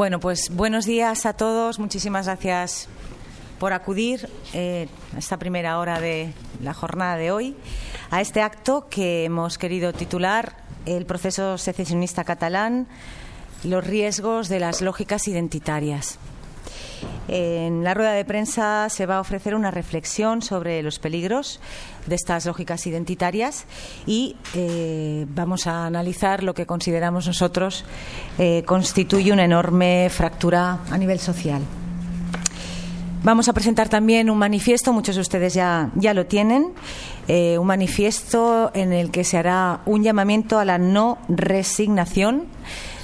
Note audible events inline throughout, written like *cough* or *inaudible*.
Bueno, pues buenos días a todos. Muchísimas gracias por acudir eh, a esta primera hora de la jornada de hoy a este acto que hemos querido titular El proceso secesionista catalán, los riesgos de las lógicas identitarias. En la rueda de prensa se va a ofrecer una reflexión sobre los peligros de estas lógicas identitarias y eh, vamos a analizar lo que consideramos nosotros eh, constituye una enorme fractura a nivel social. Vamos a presentar también un manifiesto, muchos de ustedes ya, ya lo tienen, eh, un manifiesto en el que se hará un llamamiento a la no resignación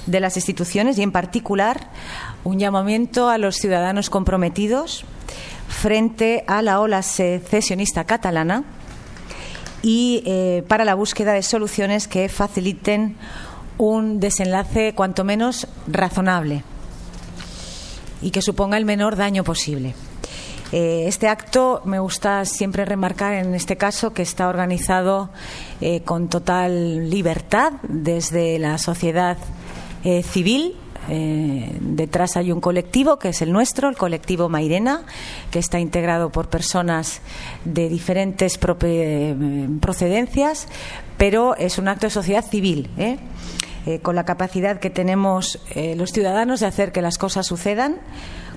de las instituciones y, en particular, un llamamiento a los ciudadanos comprometidos frente a la ola secesionista catalana y eh, para la búsqueda de soluciones que faciliten un desenlace cuanto menos razonable y que suponga el menor daño posible. Eh, este acto me gusta siempre remarcar en este caso que está organizado eh, con total libertad desde la sociedad eh, detrás hay un colectivo que es el nuestro, el colectivo Mairena, que está integrado por personas de diferentes procedencias, pero es un acto de sociedad civil. con la capacidad que tenemos los ciudadanos de hacer que las cosas sucedan,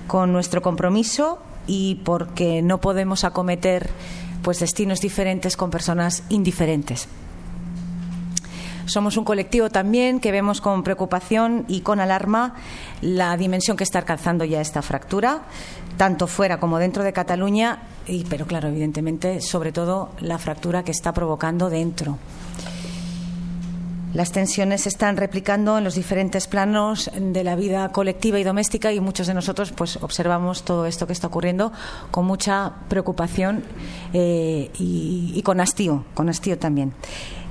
con nuestro compromiso y porque no podemos acometer pues destinos diferentes con personas indiferentes. Somos un colectivo también que vemos con preocupación y con alarma la dimensión que está alcanzando ya esta fractura, tanto fuera como dentro de Cataluña, y, pero claro, evidentemente, sobre todo la fractura que está provocando dentro. Las tensiones se están replicando en los diferentes planos de la vida colectiva y doméstica y muchos de nosotros pues observamos todo esto que está ocurriendo con mucha preocupación eh, y, con hastío, con hastío también.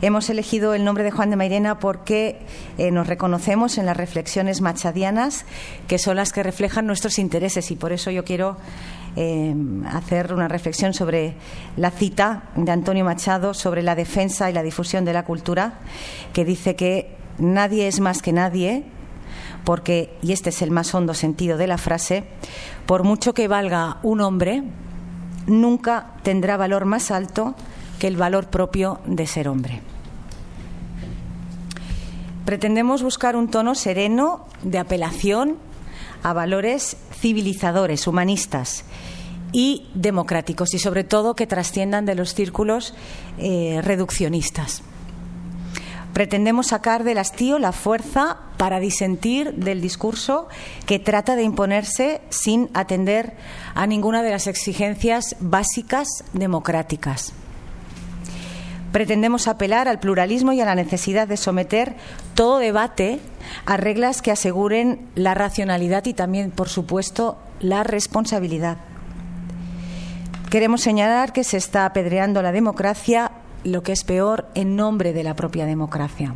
Hemos elegido el nombre de Juan de Mairena porque eh, nos reconocemos en las reflexiones machadianas que son las que reflejan nuestros intereses y por eso yo quiero eh, hacer una reflexión sobre la cita de Antonio Machado sobre la defensa y la difusión de la cultura, que dice que nadie es más que nadie, porque, y este es el más hondo sentido de la frase, por mucho que valga un hombre, nunca tendrá valor más alto que el valor propio de ser hombre. Pretendemos buscar un tono sereno de apelación a valores civilizadores, humanistas y democráticos y sobre todo que trasciendan de los círculos eh, reduccionistas. Pretendemos sacar del hastío la fuerza para disentir del discurso que trata de imponerse sin atender a ninguna de las exigencias básicas democráticas. Pretendemos apelar al pluralismo y a la necesidad de someter todo debate a reglas que aseguren la racionalidad y también, por supuesto, la responsabilidad. Queremos señalar que se está apedreando la democracia, lo que es peor, en nombre de la propia democracia.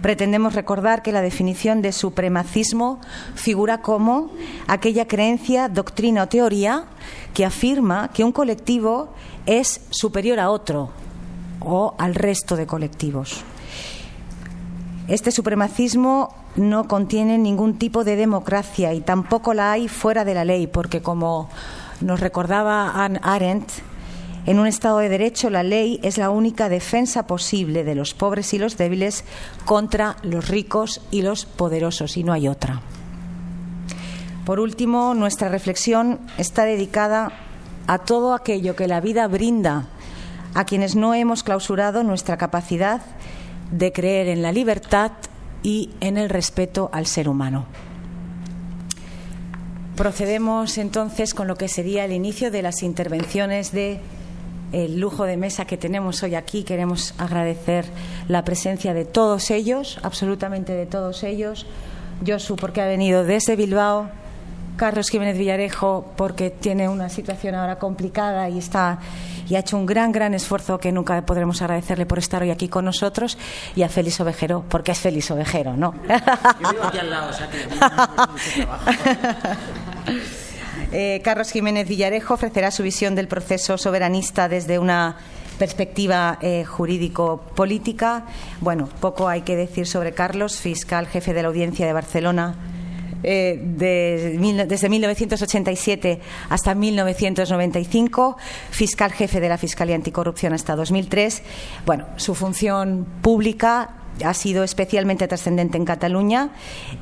Pretendemos recordar que la definición de supremacismo figura como aquella creencia, doctrina o teoría que afirma que un colectivo es superior a otro o al resto de colectivos. Este supremacismo no contiene ningún tipo de democracia y tampoco la hay fuera de la ley, porque como nos recordaba Anne Arendt, en un Estado de Derecho, la ley es la única defensa posible de los pobres y los débiles contra los ricos y los poderosos, y no hay otra. Por último, nuestra reflexión está dedicada a todo aquello que la vida brinda a quienes no hemos clausurado nuestra capacidad de creer en la libertad y en el respeto al ser humano. Procedemos entonces con lo que sería el inicio de las intervenciones de el lujo de mesa que tenemos hoy aquí. Queremos agradecer la presencia de todos ellos, absolutamente de todos ellos. Josu, porque ha venido desde Bilbao. Carlos Jiménez Villarejo, porque tiene una situación ahora complicada y está y ha hecho un gran, gran esfuerzo que nunca podremos agradecerle por estar hoy aquí con nosotros. Y a Félix Ovejero, porque es Félix Ovejero, ¿no? Yo vivo aquí al lado, o sea que *laughs* Eh, Carlos Jiménez Villarejo ofrecerá su visión del proceso soberanista desde una perspectiva eh, jurídico-política. Bueno, poco hay que decir sobre Carlos, fiscal jefe de la Audiencia de Barcelona eh, desde 1987 hasta 1995, fiscal jefe de la Fiscalía Anticorrupción hasta 2003. Bueno, su función pública ha sido especialmente trascendente en Cataluña.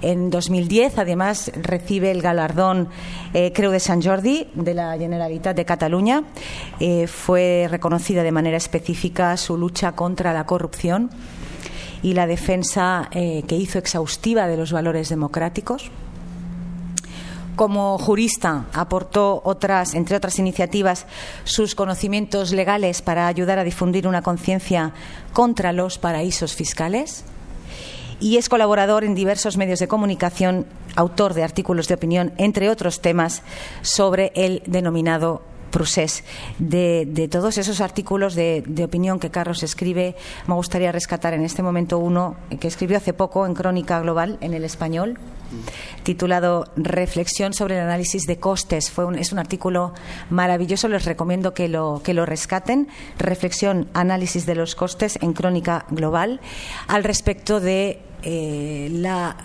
En 2010, además, recibe el galardón eh, Creu de Sant Jordi de la Generalitat de Cataluña. Eh, fue reconocida de manera específica su lucha contra la corrupción y la defensa eh, que hizo exhaustiva de los valores democráticos. Como jurista aportó otras, entre otras iniciativas, sus conocimientos legales para ayudar a difundir una conciencia contra los paraísos fiscales. Y es colaborador en diversos medios de comunicación, autor de artículos de opinión, entre otros temas, sobre el denominado De, todos esos artículos de, opinión que Carlos escribe, me gustaría rescatar en este momento uno que escribió hace poco en Crónica Global, en el español, titulado Reflexión sobre el análisis de costes. Fue es un artículo maravilloso, les recomiendo que lo, que lo rescaten. Reflexión, análisis de los costes en Crónica Global, al respecto de eh, la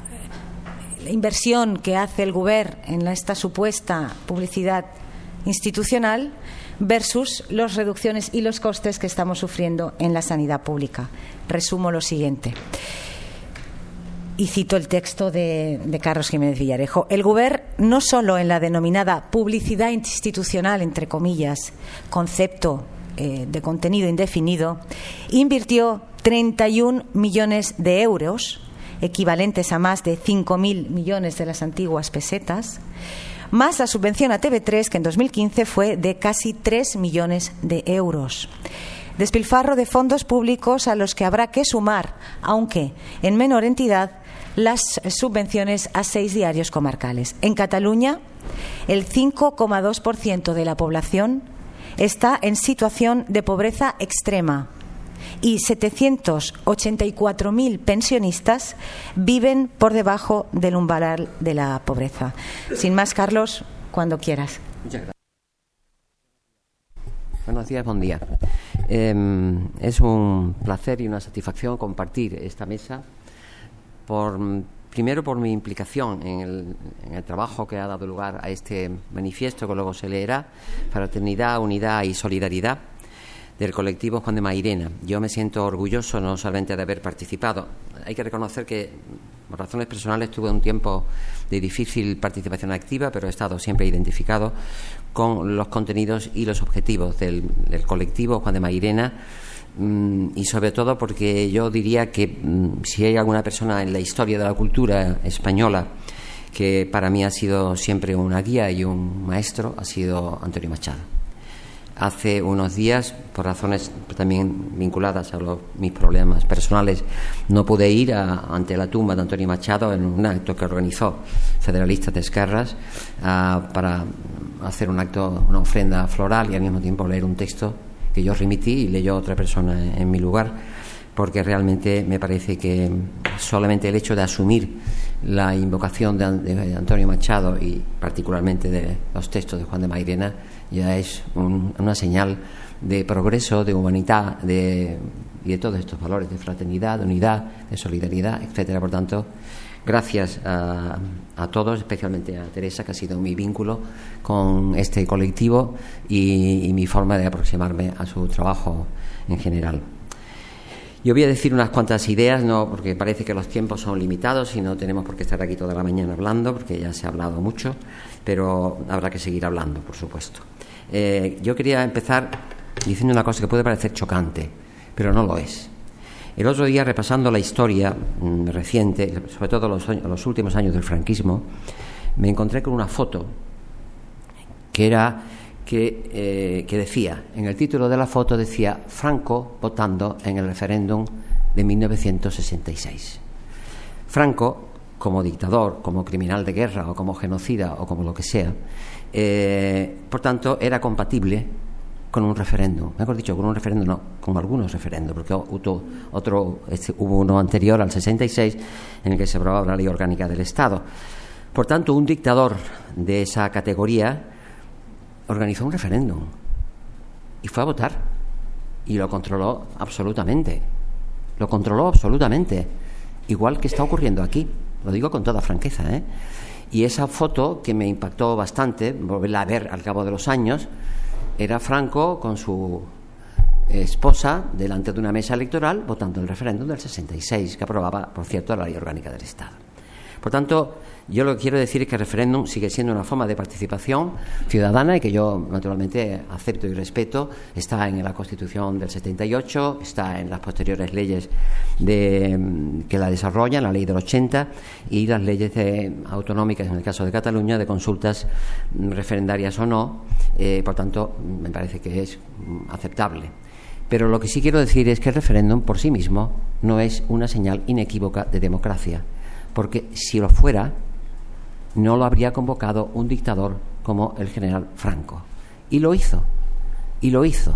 inversión que hace el Gobierno en esta supuesta publicidad institucional versus las reducciones y los costes que estamos sufriendo en la sanidad pública. Resumo lo siguiente. Y cito el texto de, Carlos Jiménez Villarejo. El Gobierno, no solo en la denominada publicidad institucional, entre comillas, concepto eh, de contenido indefinido, invirtió 31 millones de euros, equivalentes a más de 5.000 millones de las antiguas pesetas, más la subvención a TV3, que en 2015 fue de casi 3 millones de euros. Despilfarro de fondos públicos a los que habrá que sumar, aunque en menor entidad, las subvenciones a seis diarios comarcales. En Cataluña, el 5,2% de la población está en situación de pobreza extrema y 784.000 pensionistas viven por debajo del umbral de la pobreza. Sin más, Carlos, cuando quieras. Muchas gracias. Buenos días, buen día. Em, es un placer y una satisfacción compartir esta mesa por primero por mi implicación en el, en el, trabajo que ha dado lugar a este manifiesto que luego se leerá, fraternidad, unidad y solidaridad, del colectivo Juan de Mairena. Yo me siento orgulloso no solamente de haber participado. Hay que reconocer que, por razones personales, tuve un tiempo de difícil participación activa, pero he estado siempre identificado con los contenidos y los objetivos del, colectivo Juan de Mairena mm, y sobre todo porque yo diría que mm, si hay alguna persona en la historia de la cultura española que para mí ha sido siempre una guía y un maestro, ha sido Antonio Machado. Hace unos días, por razones también vinculadas a mis problemas personales, no pude ir ante la tumba de Antonio Machado en un acto que organizó Federalistas de Esquerras para hacer un acto, una ofrenda floral y al mismo tiempo leer un texto que yo remití y leyó otra persona en mi lugar, porque realmente me parece que solamente el hecho de asumir la invocación de, Antonio Machado y particularmente de los textos de Juan de Mairena ya es una señal de progreso, de humanidad de, y de todos estos valores de fraternidad, de unidad, de solidaridad, etcétera. Por tanto, gracias a, todos, especialmente a Teresa, que ha sido mi vínculo con este colectivo y mi forma de aproximarme a su trabajo en general. Yo voy a decir unas cuantas ideas, no porque parece que los tiempos son limitados y no tenemos por qué estar aquí toda la mañana hablando, porque ya se ha hablado mucho, pero habrá que seguir hablando, por supuesto. Eh, yo quería empezar diciendo una cosa que puede parecer chocante, pero no lo es. El otro día, repasando la historia mm, reciente, sobre todo los, los últimos años del franquismo, me encontré con una foto que era eh, que, decía, en el título de la foto decía Franco votando en el referéndum de 1966. Franco, como dictador, como criminal de guerra o como genocida o como lo que sea, eh, por tanto, era compatible con un referéndum. Mejor dicho, con un referéndum, no, con algunos referéndums, porque hubo, este, uno anterior al 66 en el que se aprobaba la ley orgánica del Estado. Por tanto, un dictador de esa categoría organizó un referéndum y fue a votar. y lo controló absolutamente. Lo controló absolutamente. Igual que está ocurriendo aquí. Lo digo con toda franqueza. ¿eh? Y esa foto que me impactó bastante, volverla a ver al cabo de los años, era Franco con su esposa delante de una mesa electoral votando el referéndum del 66, que aprobaba, por cierto, la ley orgánica del Estado. Por tanto, yo lo que quiero decir es que el referéndum sigue siendo una forma de participación ciudadana y que yo naturalmente acepto y respeto. Está en la Constitución del 78, está en las posteriores leyes de, que la desarrollan, la ley del 80 y las leyes autonómicas, en el caso de Cataluña, de consultas referendarias o no. Eh, por tanto, me parece que es aceptable. Pero lo que sí quiero decir es que el referéndum por sí mismo no es una señal inequívoca de democracia porque si lo fuera, no lo habría convocado un dictador como el general Franco. Y lo hizo, y lo hizo.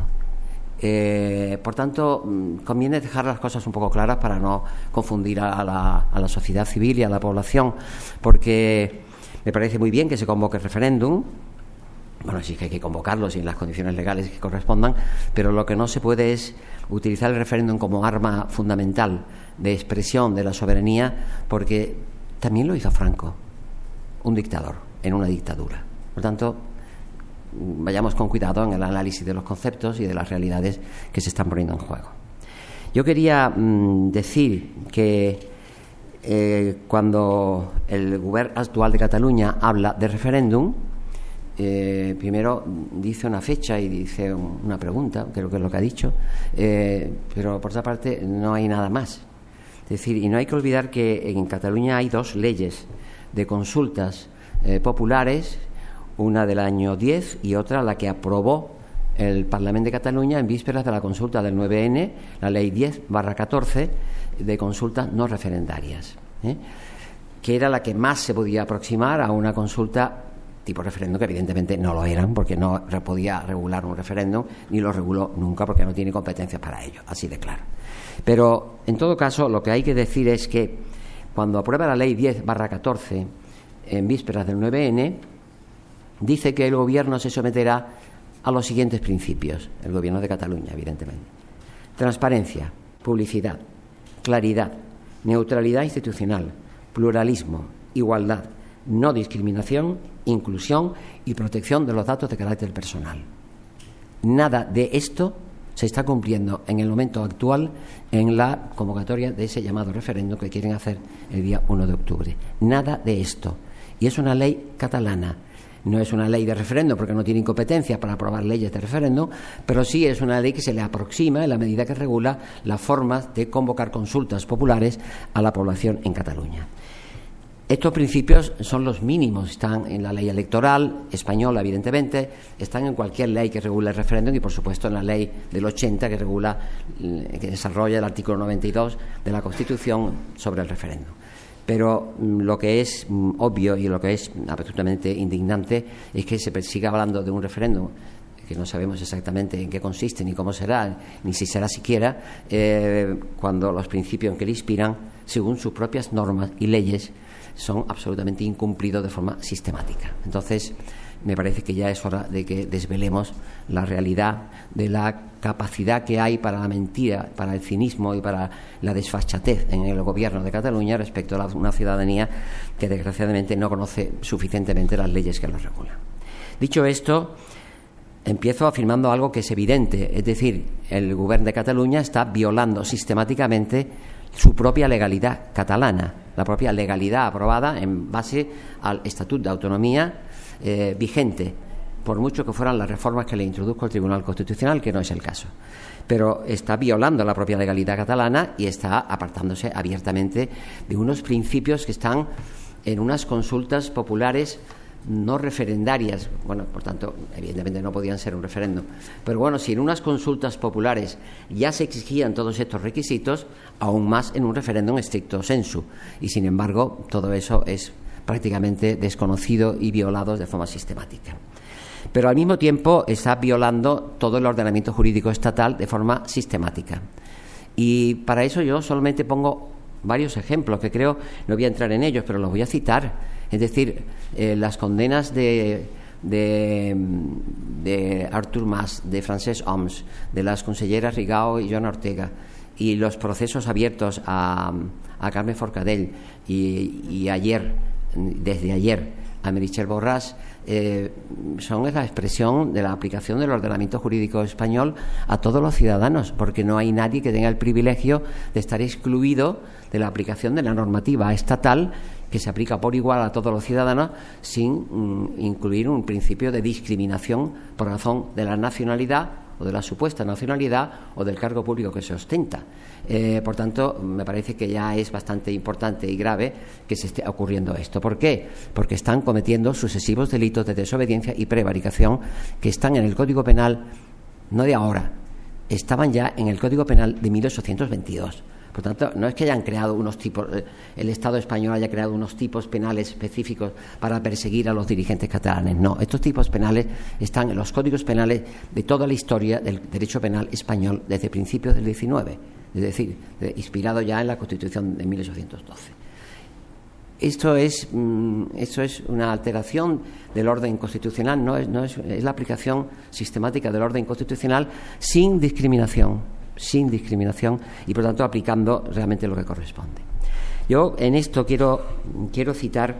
Eh, por tanto, mm, conviene dejar las cosas un poco claras para no confundir a la, a la sociedad civil y a la población, porque me parece muy bien que se convoque el referéndum, bueno, sí que hay que convocarlo en las condiciones legales que correspondan, pero lo que no se puede es utilizar el referéndum como arma fundamental de expresión de la soberanía, porque también lo hizo Franco, un dictador, en una dictadura. Por tanto, vayamos con cuidado en el análisis de los conceptos y de las realidades que se están poniendo en juego. Yo quería mm, decir que eh, cuando el gobierno actual de Cataluña habla de referéndum, eh, primero dice una fecha y dice una pregunta, creo que es lo que ha dicho, eh, pero por otra parte no hay nada más. Es decir, y no hay que olvidar que en Cataluña hay dos leyes de consultas eh, populares, una del año 10 y otra la que aprobó el Parlamento de Cataluña en vísperas de la consulta del 9N, la ley 10 barra 14 de consultas no referendarias, ¿eh? que era la que más se podía aproximar a una consulta tipo referéndum, que evidentemente no lo eran, porque no podía regular un referéndum, ni lo reguló nunca, porque no tiene competencias para ello, así de claro. Pero, en todo caso, lo que hay que decir es que cuando aprueba la ley 10 barra 14 en vísperas del 9N, dice que el gobierno se someterá a los siguientes principios, el gobierno de Cataluña, evidentemente. Transparencia, publicidad, claridad, neutralidad institucional, pluralismo, igualdad, no discriminación, inclusión y protección de los datos de carácter personal. Nada de esto se está cumpliendo en el momento actual en la convocatoria de ese llamado referéndum que quieren hacer el día 1 de octubre. Nada de esto. Y es una ley catalana. No es una ley de referéndum porque no tiene incompetencia para aprobar leyes de referéndum, pero sí es una ley que se le aproxima en la medida que regula las formas de convocar consultas populares a la población en Cataluña. Estos principios son los mínimos, están en la ley electoral española, evidentemente, están en cualquier ley que regule el referéndum y, por supuesto, en la ley del 80 que regula, eh, que desarrolla el artículo 92 de la Constitución sobre el referéndum. Pero mm, lo que es mm, obvio y lo que es absolutamente indignante es que se siga hablando de un referéndum que no sabemos exactamente en qué consiste, ni cómo será, ni si será siquiera, eh, cuando los principios que le inspiran, según sus propias normas y leyes, son absolutamente incumplidos de forma sistemática. Entonces, me parece que ya es hora de que desvelemos la realidad de la capacidad que hay para la mentira, para el cinismo y para la desfachatez en el gobierno de Cataluña respecto a una ciudadanía que desgraciadamente no conoce suficientemente las leyes que lo regulan. Dicho esto, empiezo afirmando algo que es evidente, es decir, el gobierno de Cataluña está violando sistemáticamente su propia legalidad catalana, la propia legalidad aprobada en base al Estatuto de Autonomía eh, vigente, por mucho que fueran las reformas que le introduzco el Tribunal Constitucional, que no es el caso. Pero está violando la propia legalidad catalana y está apartándose abiertamente de unos principios que están en unas consultas populares no referendarias, bueno, por tanto, evidentemente no podían ser un referéndum, pero bueno, si en unas consultas populares ya se exigían todos estos requisitos, aún más en un referéndum estricto sensu, y sin embargo todo eso es prácticamente desconocido y violado de forma sistemática. Pero al mismo tiempo está violando todo el ordenamiento jurídico estatal de forma sistemática. Y para eso yo solamente pongo varios ejemplos que creo, no voy a entrar en ellos, pero los voy a citar es decir, eh, las condenas de, de Artur Mas, de Francesc Oms, de las conselleras Rigao y Joan Ortega, y los procesos abiertos a, Carmen Forcadell y, ayer, desde ayer, a Merichel Borràs, eh, son la expresión de la aplicación del ordenamiento jurídico español a todos los ciudadanos, porque no hay nadie que tenga el privilegio de estar excluido de la aplicación de la normativa estatal que se aplica por igual a todos los ciudadanos sin mm, incluir un principio de discriminación por razón de la nacionalidad o de la supuesta nacionalidad o del cargo público que se ostenta. Eh, por tanto, me parece que ya es bastante importante y grave que se esté ocurriendo esto. ¿Por qué? Porque están cometiendo sucesivos delitos de desobediencia y prevaricación que están en el Código Penal no de ahora, estaban ya en el Código Penal de 1822. Por tanto, no es que hayan creado unos tipos, eh, el Estado español haya creado unos tipos penales específicos para perseguir a los dirigentes catalanes. No, estos tipos penales están en los códigos penales de toda la historia del derecho penal español desde principios del XIX, es decir, inspirado ya en la Constitución de 1812. Esto es, mm, esto es una alteración del orden constitucional, no es, no es la aplicación sistemática del orden constitucional sin discriminación sin discriminación y por tanto aplicando realmente lo que corresponde. Yo en esto quiero, quiero citar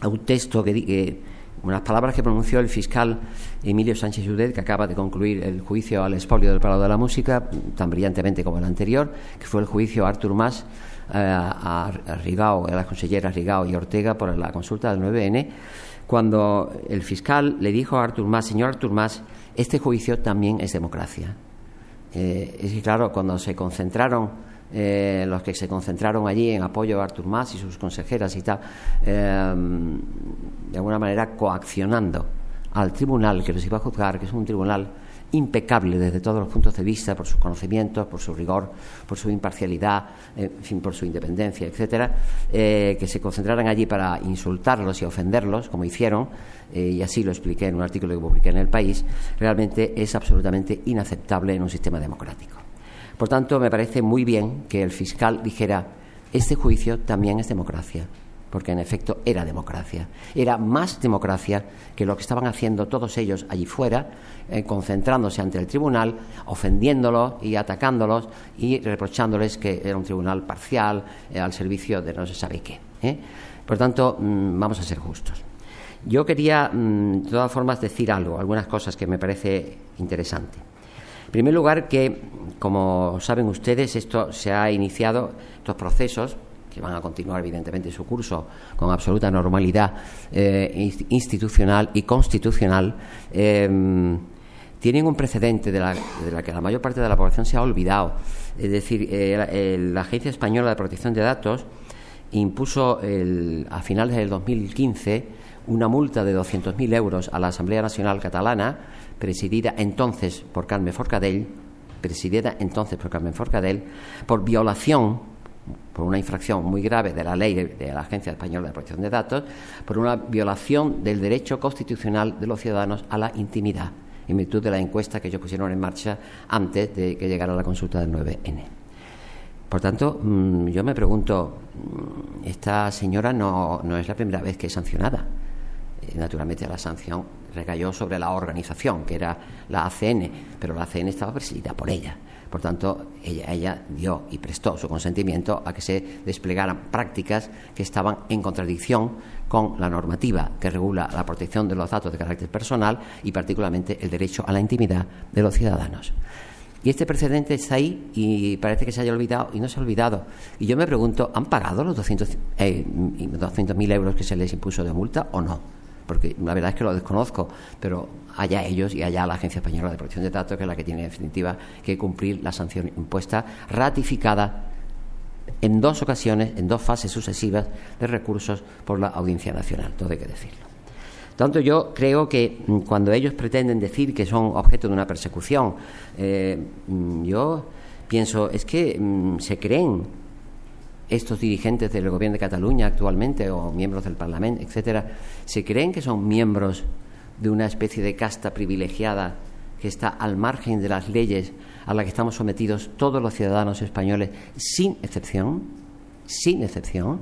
a un texto que, unas palabras que pronunció el fiscal Emilio Sánchez Judet, que acaba de concluir el juicio al expolio del Palo de la Música, tan brillantemente como el anterior, que fue el juicio a Artur Mas, eh, a, Rigao, a las conselleras Rigao y Ortega por la consulta del 9N, cuando el fiscal le dijo a Artur Mas, señor Artur Mas, este juicio también es democracia. Eh, es que, claro, cuando se concentraron, eh, los que se concentraron allí en apoyo a Artur Mas y sus consejeras y tal, eh, de alguna manera coaccionando al tribunal que los iba a juzgar, que es un tribunal impecable desde todos los puntos de vista, por sus conocimientos, por su rigor, por su imparcialidad, en fin, por su independencia, etcétera, que se concentraran allí para insultarlos y ofenderlos, como hicieron, eh, y así lo expliqué en un artículo que publiqué en El País, realmente es absolutamente inaceptable en un sistema democrático. Por tanto, me parece muy bien que el fiscal dijera, este juicio también es democracia, porque en efecto era democracia. Era más democracia que lo que estaban haciendo todos ellos allí fuera, eh, concentrándose ante el tribunal, ofendiéndolos y atacándolos y reprochándoles que era un tribunal parcial, eh, al servicio de no se sabe qué. Por tanto, mm, vamos a ser justos. Yo quería, mm, de todas formas, decir algo, algunas cosas que me parece interesante. En primer lugar, que, como saben ustedes, esto se ha iniciado, estos procesos, que van a continuar evidentemente su curso con absoluta normalidad eh, institucional y constitucional, em, tienen un precedente de la, que la mayor parte de la población se ha olvidado. Es decir, eh, la Agencia Española de Protección de Datos impuso a finales del 2015 una multa de 200.000 euros a la Asamblea Nacional Catalana, presidida entonces por Carmen Forcadell, presidida entonces por Carmen Forcadell, por violación, por una infracción muy grave de la ley de, la Agencia Española de Protección de Datos, por una violación del derecho constitucional de los ciudadanos a la intimidad, en virtud de la encuesta que ellos pusieron en marcha antes de que llegara la consulta del 9N. Por tanto, mm, yo me pregunto, mm, esta señora no, no es la primera vez que es sancionada naturalmente la sanción recayó sobre la organización, que era la ACN, pero la ACN estaba presidida por ella. Por tanto, ella, ella, dio y prestó su consentimiento a que se desplegaran prácticas que estaban en contradicción con la normativa que regula la protección de los datos de carácter personal y particularmente el derecho a la intimidad de los ciudadanos. Y este precedente está ahí y parece que se haya olvidado y no se ha olvidado. Y yo me pregunto, ¿han pagado los 200.000 eh, euros que se les impuso de multa o no? Porque la verdad es que lo desconozco, pero allá ellos y allá la Agencia Española de Protección de Datos, que es la que tiene en definitiva que cumplir la sanción impuesta, ratificada en dos ocasiones, en dos fases sucesivas de recursos por la Audiencia Nacional, todo hay que decirlo. Tanto yo creo que mm, cuando ellos pretenden decir que son objeto de una persecución, eh, mm, yo pienso, es que mm, se creen estos dirigentes del gobierno de Cataluña actualmente o miembros del Parlamento, etcétera, se creen que son miembros de una especie de casta privilegiada que está al margen de las leyes a las que estamos sometidos todos los ciudadanos españoles, sin excepción, sin excepción.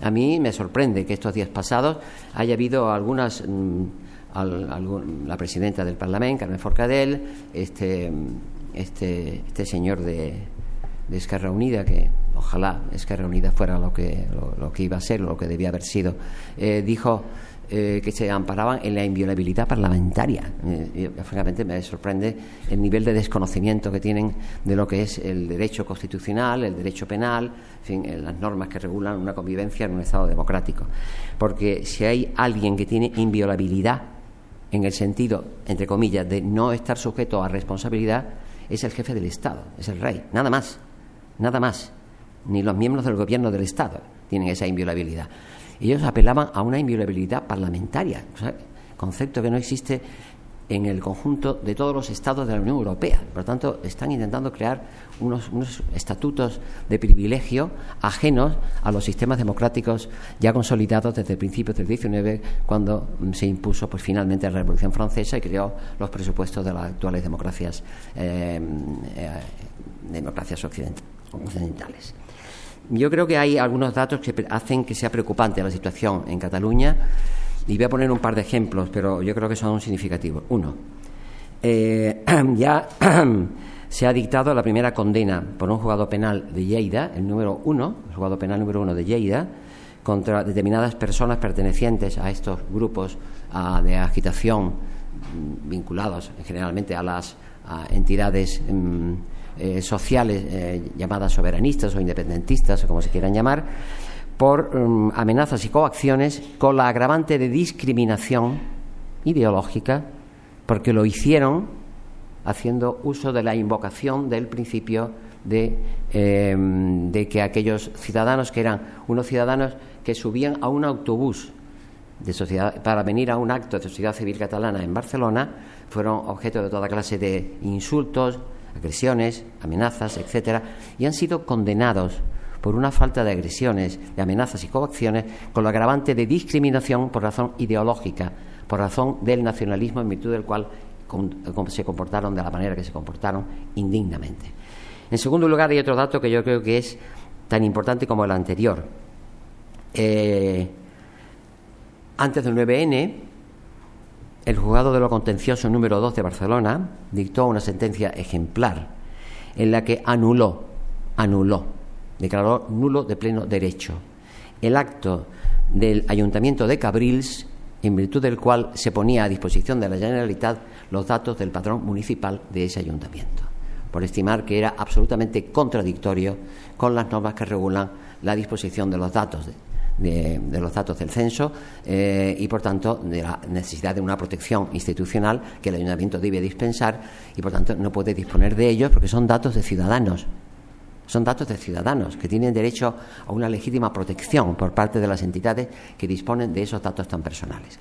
A mí me sorprende que estos días pasados haya habido algunas, mm, la presidenta del Parlamento, Carmen Forcadell, este, este, este señor de, de Esquerra Unida, que ojalá Esquerra Unida fuera lo que, lo, que iba a ser, lo que debía haber sido, eh, dijo eh, que se amparaban en la inviolabilidad parlamentaria. Eh, francamente me sorprende el nivel de desconocimiento que tienen de lo que es el derecho constitucional, el derecho penal, en fin, las normas que regulan una convivencia en un Estado democrático. Porque si hay alguien que tiene inviolabilidad en el sentido, entre comillas, de no estar sujeto a responsabilidad, es el jefe del Estado, es el rey, nada más nada más. Ni los miembros del gobierno del Estado tienen esa inviolabilidad. Ellos apelaban a una inviolabilidad parlamentaria, concepto que no existe en el conjunto de todos los estados de la Unión Europea. Por lo tanto, están intentando crear unos, estatutos de privilegio ajenos a los sistemas democráticos ya consolidados desde principios del XIX, cuando se impuso pues, finalmente la Revolución Francesa y creó los presupuestos de las actuales democracias, eh, eh, democracias occidentales occidentales. Yo creo que hay algunos datos que hacen que sea preocupante la situación en Cataluña y voy a poner un par de ejemplos, pero yo creo que son significativos. Uno, eh, *clears throat* ya *clears throat* se ha dictado la primera condena por un juzgado penal de Lleida, el número uno, el juzgado penal número uno de Lleida, contra determinadas personas pertenecientes a estos grupos de agitación vinculados generalmente a las entidades. Mm, eh, sociales eh, llamadas soberanistas o independentistas o como se quieran llamar, por mm, amenazas y coacciones con la agravante de discriminación ideológica, porque lo hicieron haciendo uso de la invocación del principio de, em, de que aquellos ciudadanos que eran unos ciudadanos que subían a un autobús de sociedad, para venir a un acto de sociedad civil catalana en Barcelona fueron objeto de toda clase de insultos, agresiones, amenazas, etcétera, y han sido condenados por una falta de agresiones, de amenazas y coacciones, con lo agravante de discriminación por razón ideológica, por razón del nacionalismo en virtud del cual se comportaron de la manera que se comportaron indignamente. En segundo lugar, hay otro dato que yo creo que es tan importante como el anterior. Eh, antes del 9N, el juzgado de lo contencioso número 2 de Barcelona dictó una sentencia ejemplar en la que anuló, anuló, declaró nulo de pleno derecho el acto del Ayuntamiento de Cabrils en virtud del cual se ponía a disposición de la Generalitat los datos del patrón municipal de ese ayuntamiento, por estimar que era absolutamente contradictorio con las normas que regulan la disposición de los datos de, los datos del censo eh, y, por tanto, de la necesidad de una protección institucional que el ayuntamiento debe dispensar y, por tanto, no puede disponer de ellos porque son datos de ciudadanos. Son datos de ciudadanos que tienen derecho a una legítima protección por parte de las entidades que disponen de esos datos tan personales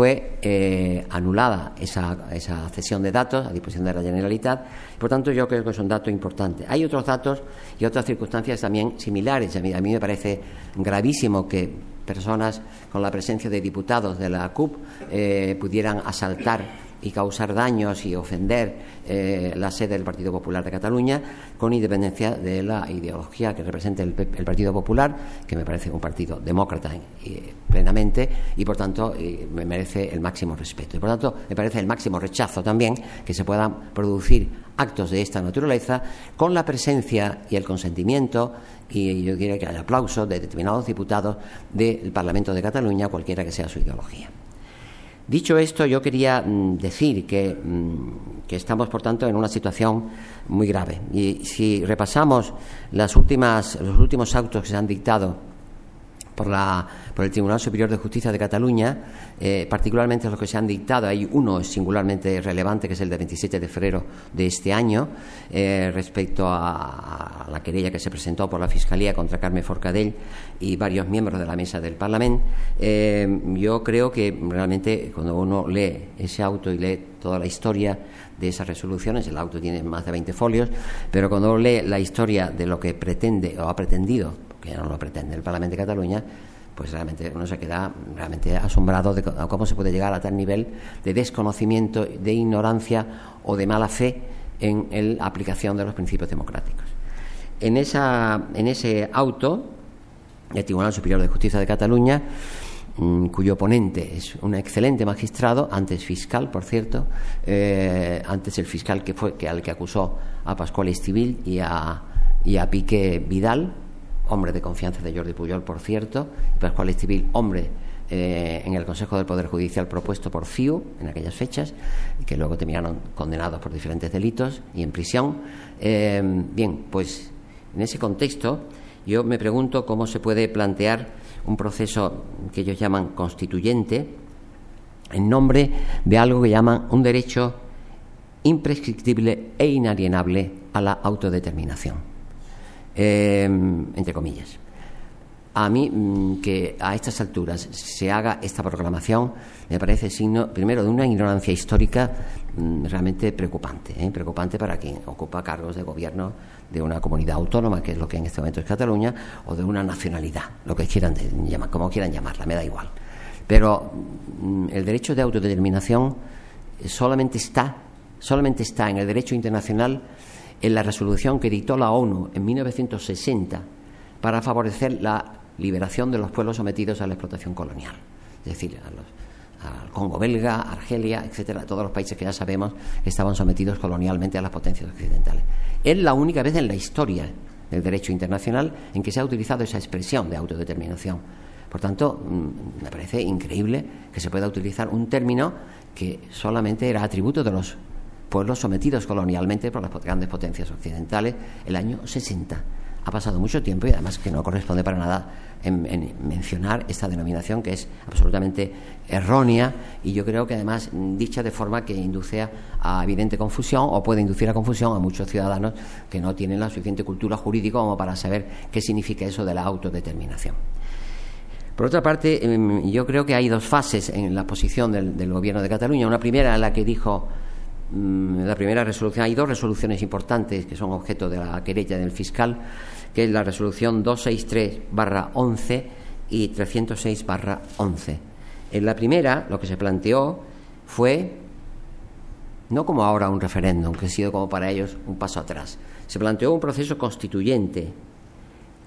fue eh, anulada esa, esa, cesión de datos a disposición de la Generalitat. Por tanto, yo creo que es un dato importante. Hay otros datos y otras circunstancias también similares. A mí, a mí me parece gravísimo que personas con la presencia de diputados de la CUP eh, pudieran asaltar y causar daños y ofender eh, la sede del Partido Popular de Cataluña, con independencia de la ideología que represente el, Partido Popular, que me parece un partido demócrata eh, plenamente y, por tanto, eh, me merece el máximo respeto. Y, por tanto, me parece el máximo rechazo también que se puedan producir actos de esta naturaleza con la presencia y el consentimiento y yo quiero que haya aplauso de determinados diputados del Parlamento de Cataluña, cualquiera que sea su ideología. Dicho esto, yo quería mm, decir mm, que, estamos, por tanto, en una situación muy grave. Y si repasamos las últimas, los últimos autos que se han dictado por, la, por el Tribunal Superior de Justicia de Cataluña, eh, particularmente los que se han dictado. Hay uno singularmente relevante, que es el de 27 de febrero de este año, eh, respecto a, la querella que se presentó por la Fiscalía contra Carmen Forcadell y varios miembros de la mesa del Parlamento. Eh, yo creo que realmente cuando uno lee ese auto y lee toda la historia de esas resoluciones, el auto tiene más de 20 folios, pero cuando uno lee la historia de lo que pretende o ha pretendido que no lo pretende el Parlamento de Cataluña, pues realmente uno se queda realmente asombrado de cómo se puede llegar a tal nivel de desconocimiento, de ignorancia o de mala fe en la aplicación de los principios democráticos. En, esa, en ese auto, el Tribunal Superior de Justicia de Cataluña mm, cuyo ponente es un excelente magistrado, antes fiscal, por cierto, eh, antes el fiscal que fue que al que acusó a Pascual Estivil y a, y a Pique Vidal, hombre de confianza de Jordi Puyol, por cierto, y Pascual Estivil, hombre eh, en el Consejo del Poder Judicial propuesto por FIU en aquellas fechas, que luego terminaron condenados por diferentes delitos y en prisión. Eh, bien, pues en ese contexto yo me pregunto cómo se puede plantear un proceso que ellos llaman constituyente en nombre de algo que llaman un derecho imprescriptible e inalienable a la autodeterminación, eh, entre comillas a mí mm, que a estas alturas se haga esta proclamación me parece signo, primero, de una ignorancia histórica mm, realmente preocupante, ¿eh? preocupante para quien ocupa cargos de gobierno de una comunidad autónoma, que es lo que en este momento es Cataluña, o de una nacionalidad, lo que quieran llamar, como quieran llamarla, me da igual. Pero mm, el derecho de autodeterminación solamente está, solamente está en el derecho internacional en la resolución que dictó la ONU en 1960 para favorecer la liberación de los pueblos sometidos a la explotación colonial, es decir, a al Congo belga, Argelia, etcétera, todos los países que ya sabemos estaban sometidos colonialmente a las potencias occidentales. Es la única vez en la historia del derecho internacional en que se ha utilizado esa expresión de autodeterminación. Por tanto, mm, me parece increíble que se pueda utilizar un término que solamente era atributo de los pueblos sometidos colonialmente por las grandes potencias occidentales el año 60 ha pasado mucho tiempo y además que no corresponde para nada en, mencionar esta denominación que es absolutamente errónea y yo creo que además dicha de forma que induce a, evidente confusión o puede inducir a confusión a muchos ciudadanos que no tienen la suficiente cultura jurídica como para saber qué significa eso de la autodeterminación. Por otra parte, em, yo creo que hay dos fases en la posición del, Gobierno de Cataluña. Una primera, en la que dijo la primera resolución, hay dos resoluciones importantes que son objeto de la querella del fiscal, que es la resolución 263-11 y 306-11. En la primera, lo que se planteó fue, no como ahora un referéndum, que ha sido como para ellos un paso atrás, se planteó un proceso constituyente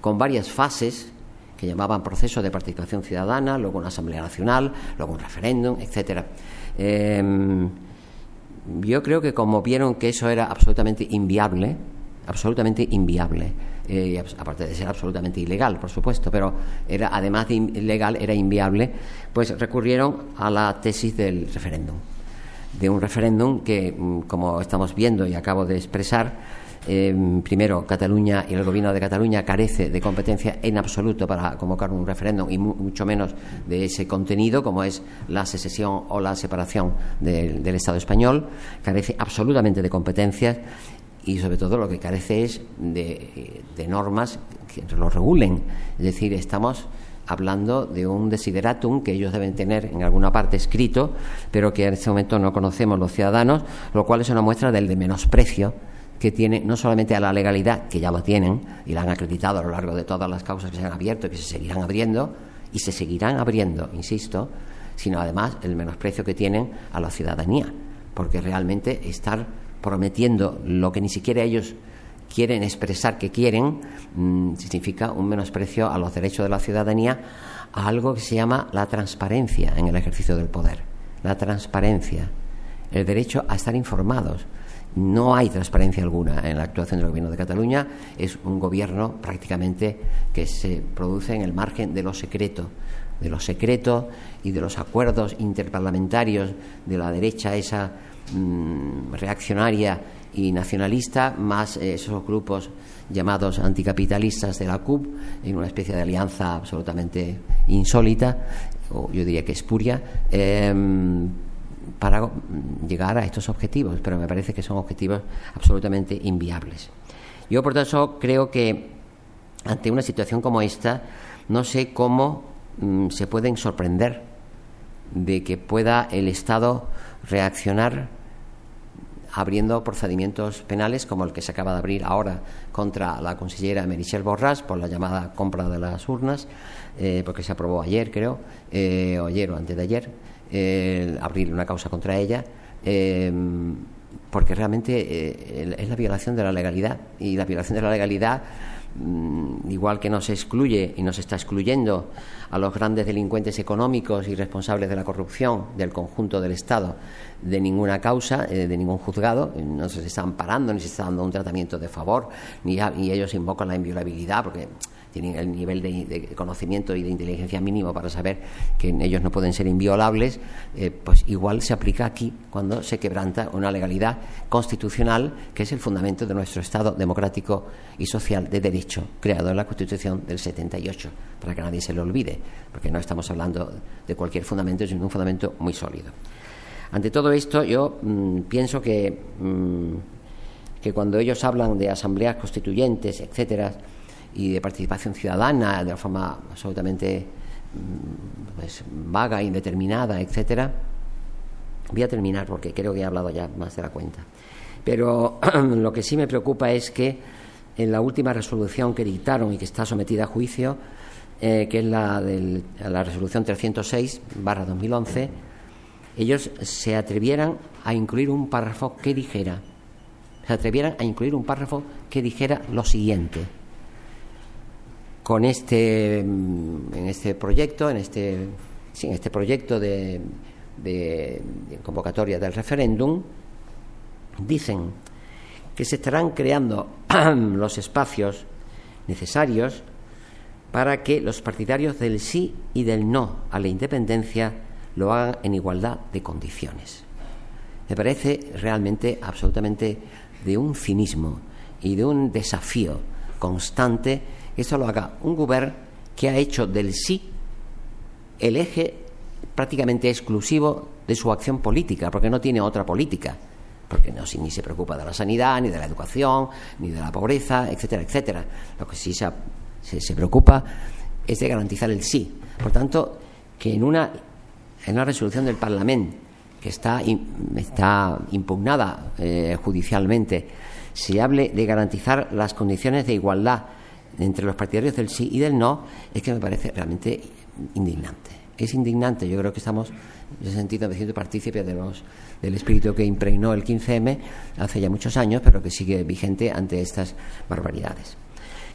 con varias fases que llamaban proceso de participación ciudadana, luego una asamblea nacional, luego un referéndum, etcétera. Em, yo creo que como vieron que eso era absolutamente inviable, absolutamente inviable, eh, aparte de ser absolutamente ilegal, por supuesto, pero era además de ilegal, era inviable, pues recurrieron a la tesis del referéndum, de un referéndum que, mm, como estamos viendo y acabo de expresar, Em, primero, Cataluña y el gobierno de Cataluña carece de competencia en absoluto para convocar un referéndum y mucho menos de ese contenido, como es la secesión o la separación del Estado español, carece absolutamente de competencias y sobre todo lo que carece es de, de normas que lo regulen. Es decir, estamos hablando de un desideratum que ellos deben tener en alguna parte escrito, pero que en este momento no conocemos los ciudadanos, lo cual es una muestra del de menosprecio que tiene no solamente a la legalidad, que ya lo tienen y la han acreditado a lo largo de todas las causas que se han abierto y que se seguirán abriendo, y se seguirán abriendo, insisto, sino además el menosprecio que tienen a la ciudadanía, porque realmente estar prometiendo lo que ni siquiera ellos quieren expresar que quieren mm, significa un menosprecio a los derechos de la ciudadanía a algo que se llama la transparencia en el ejercicio del poder. La transparencia, el derecho a estar informados, no hay transparencia alguna en la actuación del Gobierno de Cataluña. Es un gobierno prácticamente que se produce en el margen de lo secreto, de lo secreto y de los acuerdos interparlamentarios de la derecha, esa mm, reaccionaria y nacionalista, más esos grupos llamados anticapitalistas de la CUP, en una especie de alianza absolutamente insólita, o yo diría que espuria. Em, para llegar a estos objetivos, pero me parece que son objetivos absolutamente inviables. Yo, por tanto, creo que ante una situación como esta, no sé cómo mm, se pueden sorprender de que pueda el Estado reaccionar abriendo procedimientos penales como el que se acaba de abrir ahora contra la consellera Merichel Borras por la llamada compra de las urnas, eh, porque se aprobó ayer, creo, eh, o ayer o antes de ayer abrir una causa contra ella, em, porque realmente eh, es la violación de la legalidad y la violación de la legalidad mm, igual que nos excluye y nos está excluyendo a los grandes delincuentes económicos y responsables de la corrupción del conjunto del Estado de ninguna causa, eh, de ningún juzgado, no se está amparando ni se está dando un tratamiento de favor, ni, ni ellos invocan la inviolabilidad, porque tienen el nivel de, conocimiento y de inteligencia mínimo para saber que ellos no pueden ser inviolables, eh, pues igual se aplica aquí cuando se quebranta una legalidad constitucional que es el fundamento de nuestro Estado democrático y social de derecho, creado en la Constitución del 78, para que nadie se lo olvide, porque no estamos hablando de cualquier fundamento, sino un fundamento muy sólido. Ante todo esto, yo mm, pienso que, mm, que cuando ellos hablan de asambleas constituyentes, etcétera, y de participación ciudadana de una forma absolutamente mm, pues, vaga, indeterminada, etcétera. Voy a terminar porque creo que he hablado ya más de la cuenta. Pero *clears throat* lo que sí me preocupa es que en la última resolución que dictaron y que está sometida a juicio, eh, que es la, de la resolución 306 2011, ellos se atrevieran a incluir un párrafo que dijera, se atrevieran a incluir un párrafo que dijera lo siguiente con este, mm, en este proyecto, en este, en este proyecto de, de, convocatoria del referéndum, dicen que se estarán creando *clears throat* los espacios necesarios para que los partidarios del sí y del no a la independencia lo hagan en igualdad de condiciones. Me parece realmente absolutamente de un cinismo y de un desafío constante eso lo haga un gobierno que ha hecho del sí el eje prácticamente exclusivo de su acción política, porque no tiene otra política, porque no, ni se preocupa de la sanidad, ni de la educación, ni de la pobreza, etcétera, etcétera. Lo que sí se, se, preocupa es de garantizar el sí. Por tanto, que en una, en una resolución del Parlamento que está, está impugnada eh, judicialmente, se hable de garantizar las condiciones de igualdad entre los partidarios del sí y del no es que me parece realmente indignante. Es indignante, yo creo que estamos en ese sentido me siento partícipe de los, del espíritu que impregnó el 15M hace ya muchos años, pero que sigue vigente ante estas barbaridades.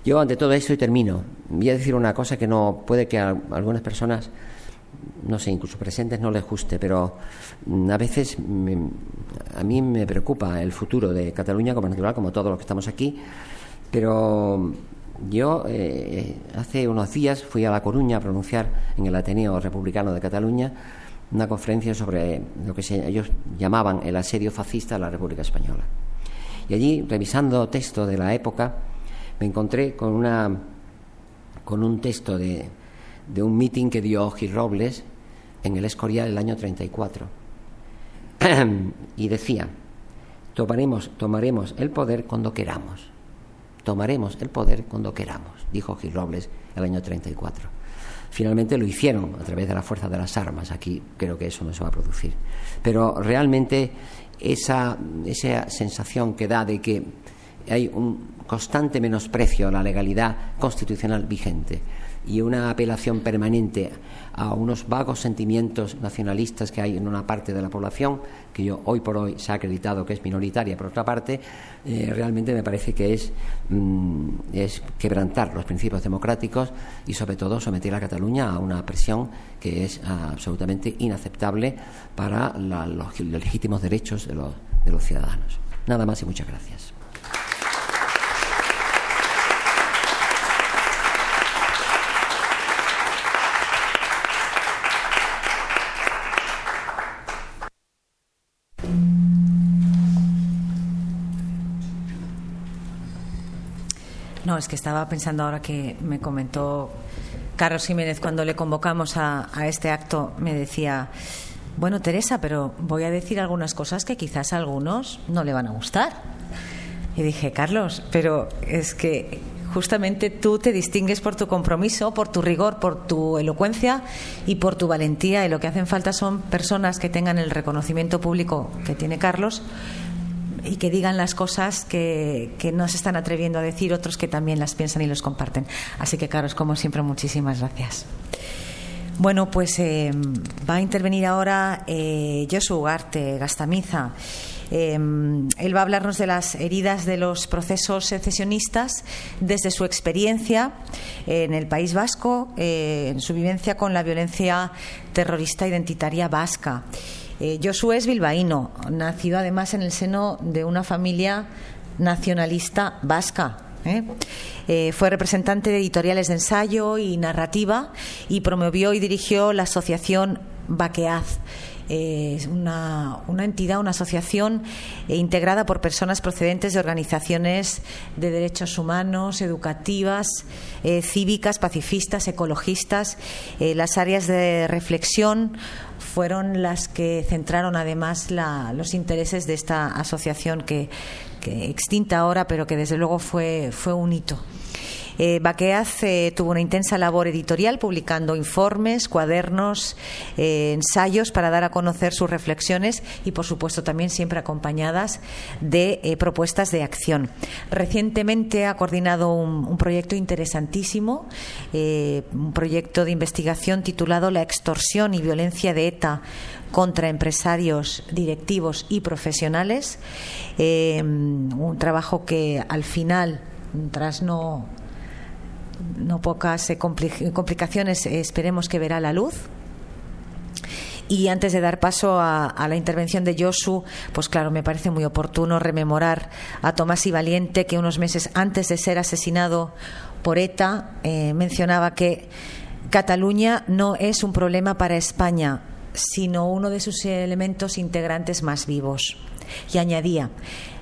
Yo, ante todo esto, y termino, voy a decir una cosa que no puede que a algunas personas, no sé, incluso presentes, no les guste, pero mm, a veces a mí me preocupa el futuro de Cataluña como natural, como todos los que estamos aquí, pero yo eh, hace unos días fui a La Coruña a pronunciar en el Ateneo Republicano de Cataluña una conferencia sobre lo que ellos llamaban el asedio fascista de la República Española. Y allí, revisando texto de la época, me encontré con, una, con un texto de, de un mitin que dio Gil Robles en el Escorial el año 34. *clears throat* y decía, tomaremos, tomaremos el poder cuando queramos tomaremos el poder cuando queramos, dijo Gil Robles el año 34. Finalmente lo hicieron a través de la fuerza de las armas. Aquí creo que eso no se va a producir. Pero realmente esa, esa sensación que da de que hay un constante menosprecio a la legalidad constitucional vigente y una apelación permanente a unos vagos sentimientos nacionalistas que hay en una parte de la población, que yo hoy por hoy se ha acreditado que es minoritaria, por otra parte, eh, realmente me parece que es, mm, es quebrantar los principios democráticos y sobre todo someter a Cataluña a una presión que es absolutamente inaceptable para los, legítimos derechos de los ciudadanos. Nada más y muchas gracias. Es que estaba pensando ahora que me comentó Carlos Jiménez cuando le convocamos a, este acto, me decía, bueno, Teresa, pero voy a decir algunas cosas que quizás a algunos no le van a gustar. Y dije, Carlos, pero es que justamente tú te distingues por tu compromiso, por tu rigor, por tu elocuencia y por tu valentía. Y lo que hacen falta son personas que tengan el reconocimiento público que tiene Carlos y que digan las cosas que, no se están atreviendo a decir otros que también las piensan y los comparten. Así que, Carlos, como siempre, muchísimas gracias. Bueno, pues eh, va a intervenir ahora eh, Ugarte Gastamiza. Em, él va a hablarnos de las heridas de los procesos secesionistas desde su experiencia en el País Vasco, eh, en su vivencia con la violencia terrorista identitaria vasca. Eh, Josué es bilbaíno, nacido además en el seno de una familia nacionalista vasca. ¿eh? Eh, fue representante de editoriales de ensayo y narrativa y promovió y dirigió la asociación Baqueaz es una, entidad, una asociación eh, integrada por personas procedentes de organizaciones de derechos humanos, educativas, eh, cívicas, pacifistas, ecologistas. Eh, las áreas de reflexión fueron las que centraron además los intereses de esta asociación que, que extinta ahora, pero que desde luego fue, fue un hito. Eh, Baqueaz eh, tuvo una intensa labor editorial publicando informes, cuadernos, eh, ensayos para dar a conocer sus reflexiones y, por supuesto, también siempre acompañadas de eh, propuestas de acción. Recientemente ha coordinado un, un proyecto interesantísimo, un proyecto de investigación titulado La extorsión y violencia de ETA contra empresarios, directivos y profesionales. un trabajo que al final, tras no no pocas eh, complicaciones, eh, esperemos que verá la luz. Y antes de dar paso a, la intervención de Josu, pues claro, me parece muy oportuno rememorar a Tomás y Valiente, que unos meses antes de ser asesinado por ETA eh, mencionaba que Cataluña no es un problema para España, sino uno de sus elementos integrantes más vivos. Y añadía,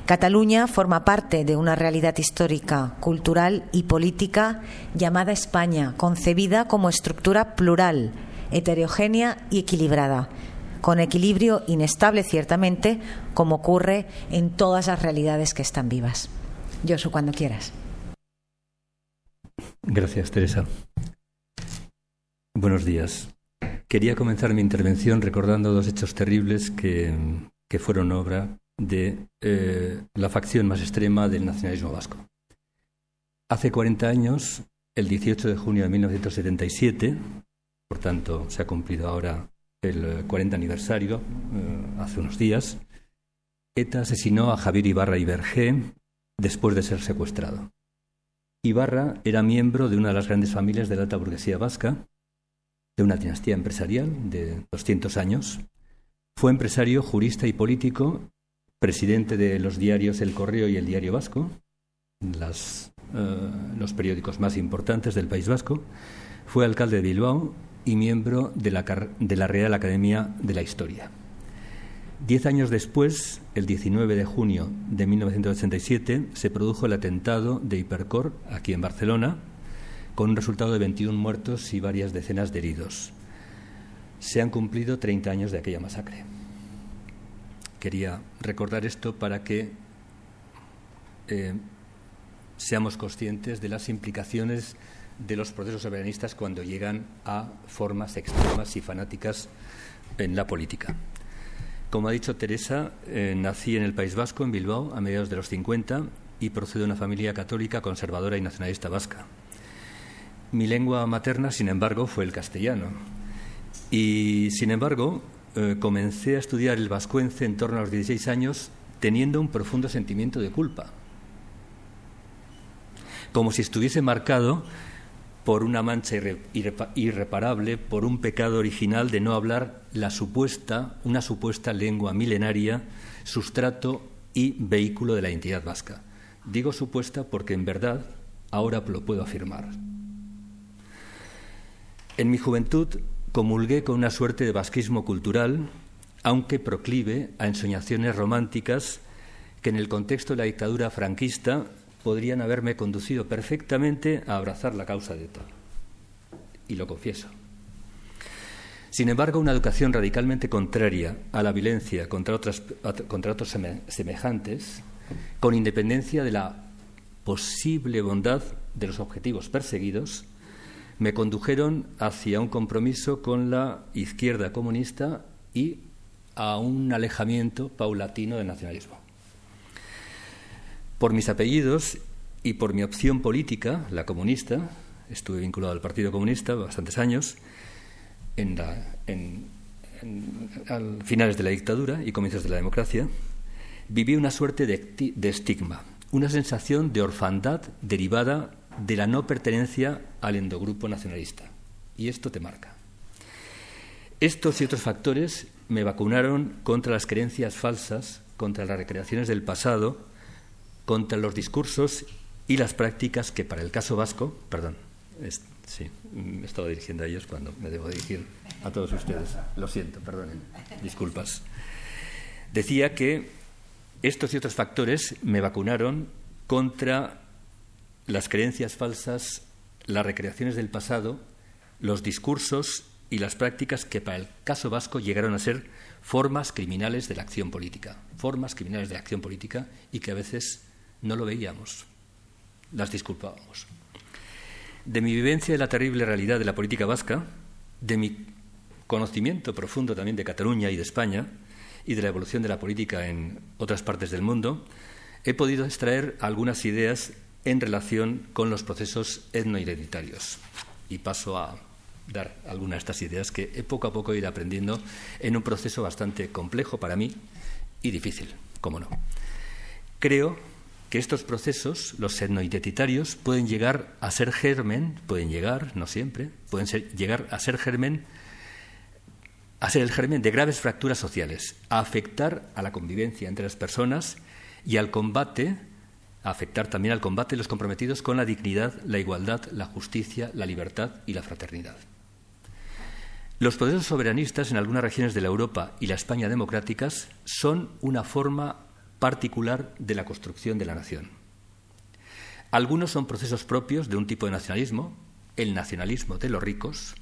Cataluña forma parte de una realidad histórica, cultural y política llamada España, concebida como estructura plural, heterogénea y equilibrada, con equilibrio inestable ciertamente, como ocurre en todas las realidades que están vivas. Josu, cuando quieras. Gracias, Teresa. Buenos días. Quería comenzar mi intervención recordando dos hechos terribles que, que fueron obra de eh, la facción más extrema del nacionalismo vasco. Hace 40 años, el 18 de junio de 1977, por tanto se ha cumplido ahora el 40 aniversario, eh, hace unos días, ETA asesinó a Javier Ibarra Ibergé después de ser secuestrado. Ibarra era miembro de una de las grandes familias de la alta burguesía vasca, de una dinastía empresarial de 200 años. Fue empresario, jurista y político presidente de los diarios El Correo y El Diario Vasco, eh, los periódicos más importantes del País Vasco, fue alcalde de Bilbao y miembro de la, de la Real Academia de la Historia. Diez años después, el 19 de junio de 1987, se produjo el atentado de Hipercor aquí en Barcelona, con un resultado de 21 muertos y varias decenas de heridos. Se han cumplido 30 años de aquella masacre. Quería recordar esto para que eh, seamos conscientes de las implicaciones de los procesos soberanistas cuando llegan a formas extremas y fanáticas en la política. Como ha dicho Teresa, eh, nací en el País Vasco, en Bilbao, a mediados de los 50 y procedo de una familia católica, conservadora y nacionalista vasca. Mi lengua materna, sin embargo, fue el castellano. Y, sin embargo, eh, comencé a estudiar el vascuence en torno a los 16 años teniendo un profundo sentimiento de culpa, como si estuviese marcado por una mancha irreparable, por un pecado original de no hablar la supuesta, una supuesta lengua milenaria, sustrato y vehículo de la identidad vasca. Digo supuesta porque en verdad ahora lo puedo afirmar. En mi juventud comulgué con una suerte de vasquismo cultural, aunque proclive a ensoñaciones románticas que en el contexto de la dictadura franquista podrían haberme conducido perfectamente a abrazar la causa de ETA. Y lo confieso. Sin embargo, una educación radicalmente contraria a la violencia contra, otras, contra otros semejantes, con independencia de la posible bondad de los objetivos perseguidos, me condujeron hacia un compromiso con la izquierda comunista y a un alejamiento paulatino del nacionalismo. Por mis apellidos y por mi opción política, la comunista, estuve vinculado al Partido Comunista bastantes años, en al finales de la dictadura y comienzos de la democracia, viví una suerte de, de estigma, una sensación de orfandad derivada de la no pertenencia al endogrupo nacionalista. Y esto te marca. Estos y otros factores me vacunaron contra las creencias falsas, contra las recreaciones del pasado, contra los discursos y las prácticas que para el caso vasco, perdón, sí, me estaba dirigiendo a ellos cuando me debo dirigir a todos ustedes. Lo siento, perdonen, disculpas. Decía que estos y otros factores me vacunaron contra las creencias falsas, las recreaciones del pasado, los discursos y las prácticas que para el caso vasco llegaron a ser formas criminales de la acción política, formas criminales de la acción política y que a veces no lo veíamos, las disculpábamos. De mi vivencia de la terrible realidad de la política vasca, de mi conocimiento profundo también de Cataluña y de España y de la evolución de la política en otras partes del mundo, he podido extraer algunas ideas en relación con los procesos etnoidentitarios. Y paso a dar algunas de estas ideas que he poco a poco ido aprendiendo en un proceso bastante complejo para mí y difícil, cómo no. Creo que estos procesos, los etnoidentitarios, pueden llegar a ser germen, pueden llegar, no siempre, pueden llegar a ser germen, a ser el germen de graves fracturas sociales, a afectar a la convivencia entre las personas y al combate afectar también al combate de los comprometidos con la dignidad, la igualdad, la justicia, la libertad y la fraternidad. Los poderes soberanistas en algunas regiones de la Europa y la España democráticas son una forma particular de la construcción de la nación. Algunos son procesos propios de un tipo de nacionalismo, el nacionalismo de los ricos,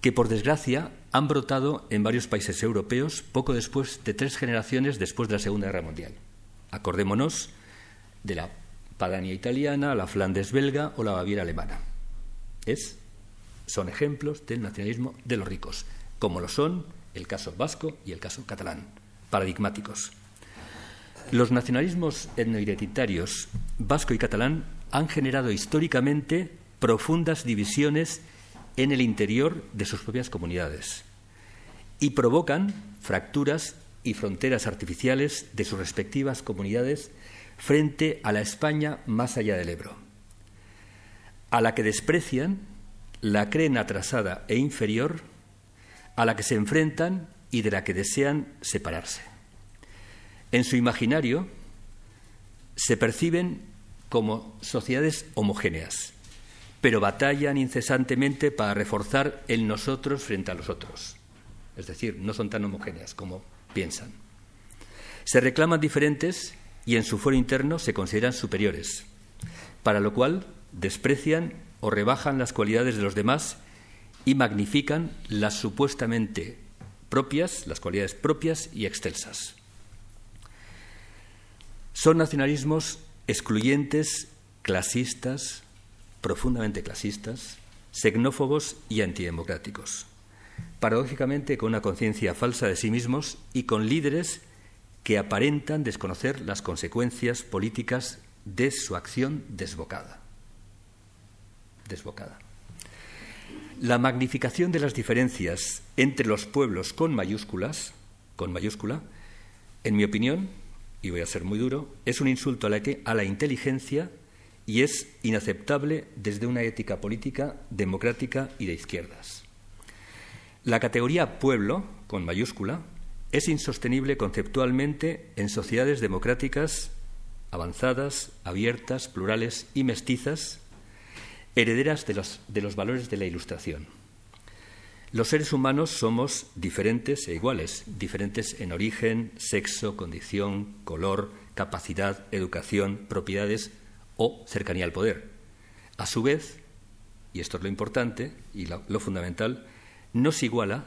que por desgracia han brotado en varios países europeos poco después de tres generaciones después de la Segunda Guerra Mundial. Acordémonos de la Padania italiana, la Flandes belga o la Baviera alemana. Es, son ejemplos del nacionalismo de los ricos, como lo son el caso vasco y el caso catalán, paradigmáticos. Los nacionalismos etnoidentitarios vasco y catalán han generado históricamente profundas divisiones en el interior de sus propias comunidades y provocan fracturas y fronteras artificiales de sus respectivas comunidades frente a la España más allá del Ebro, a la que desprecian, la creen atrasada e inferior, a la que se enfrentan y de la que desean separarse. En su imaginario se perciben como sociedades homogéneas, pero batallan incesantemente para reforzar el nosotros frente a los otros. Es decir, no son tan homogéneas como piensan. Se reclaman diferentes y en su foro interno se consideran superiores, para lo cual desprecian o rebajan las cualidades de los demás y magnifican las supuestamente propias, las cualidades propias y excelsas. Son nacionalismos excluyentes, clasistas, profundamente clasistas, xenófobos y antidemocráticos. Paradójicamente, con una conciencia falsa de sí mismos y con líderes que aparentan desconocer las consecuencias políticas de su acción desbocada. Desbocada. La magnificación de las diferencias entre los pueblos con mayúsculas, con mayúscula, en mi opinión, y voy a ser muy duro, es un insulto a la, a la inteligencia y es inaceptable desde una ética política democrática y de izquierdas. La categoría pueblo, con mayúscula, es insostenible conceptualmente en sociedades democráticas avanzadas, abiertas, plurales y mestizas, herederas de los, de los, valores de la Ilustración. Los seres humanos somos diferentes e iguales, diferentes en origen, sexo, condición, color, capacidad, educación, propiedades o cercanía al poder. A su vez, y esto es lo importante y lo, lo fundamental, nos iguala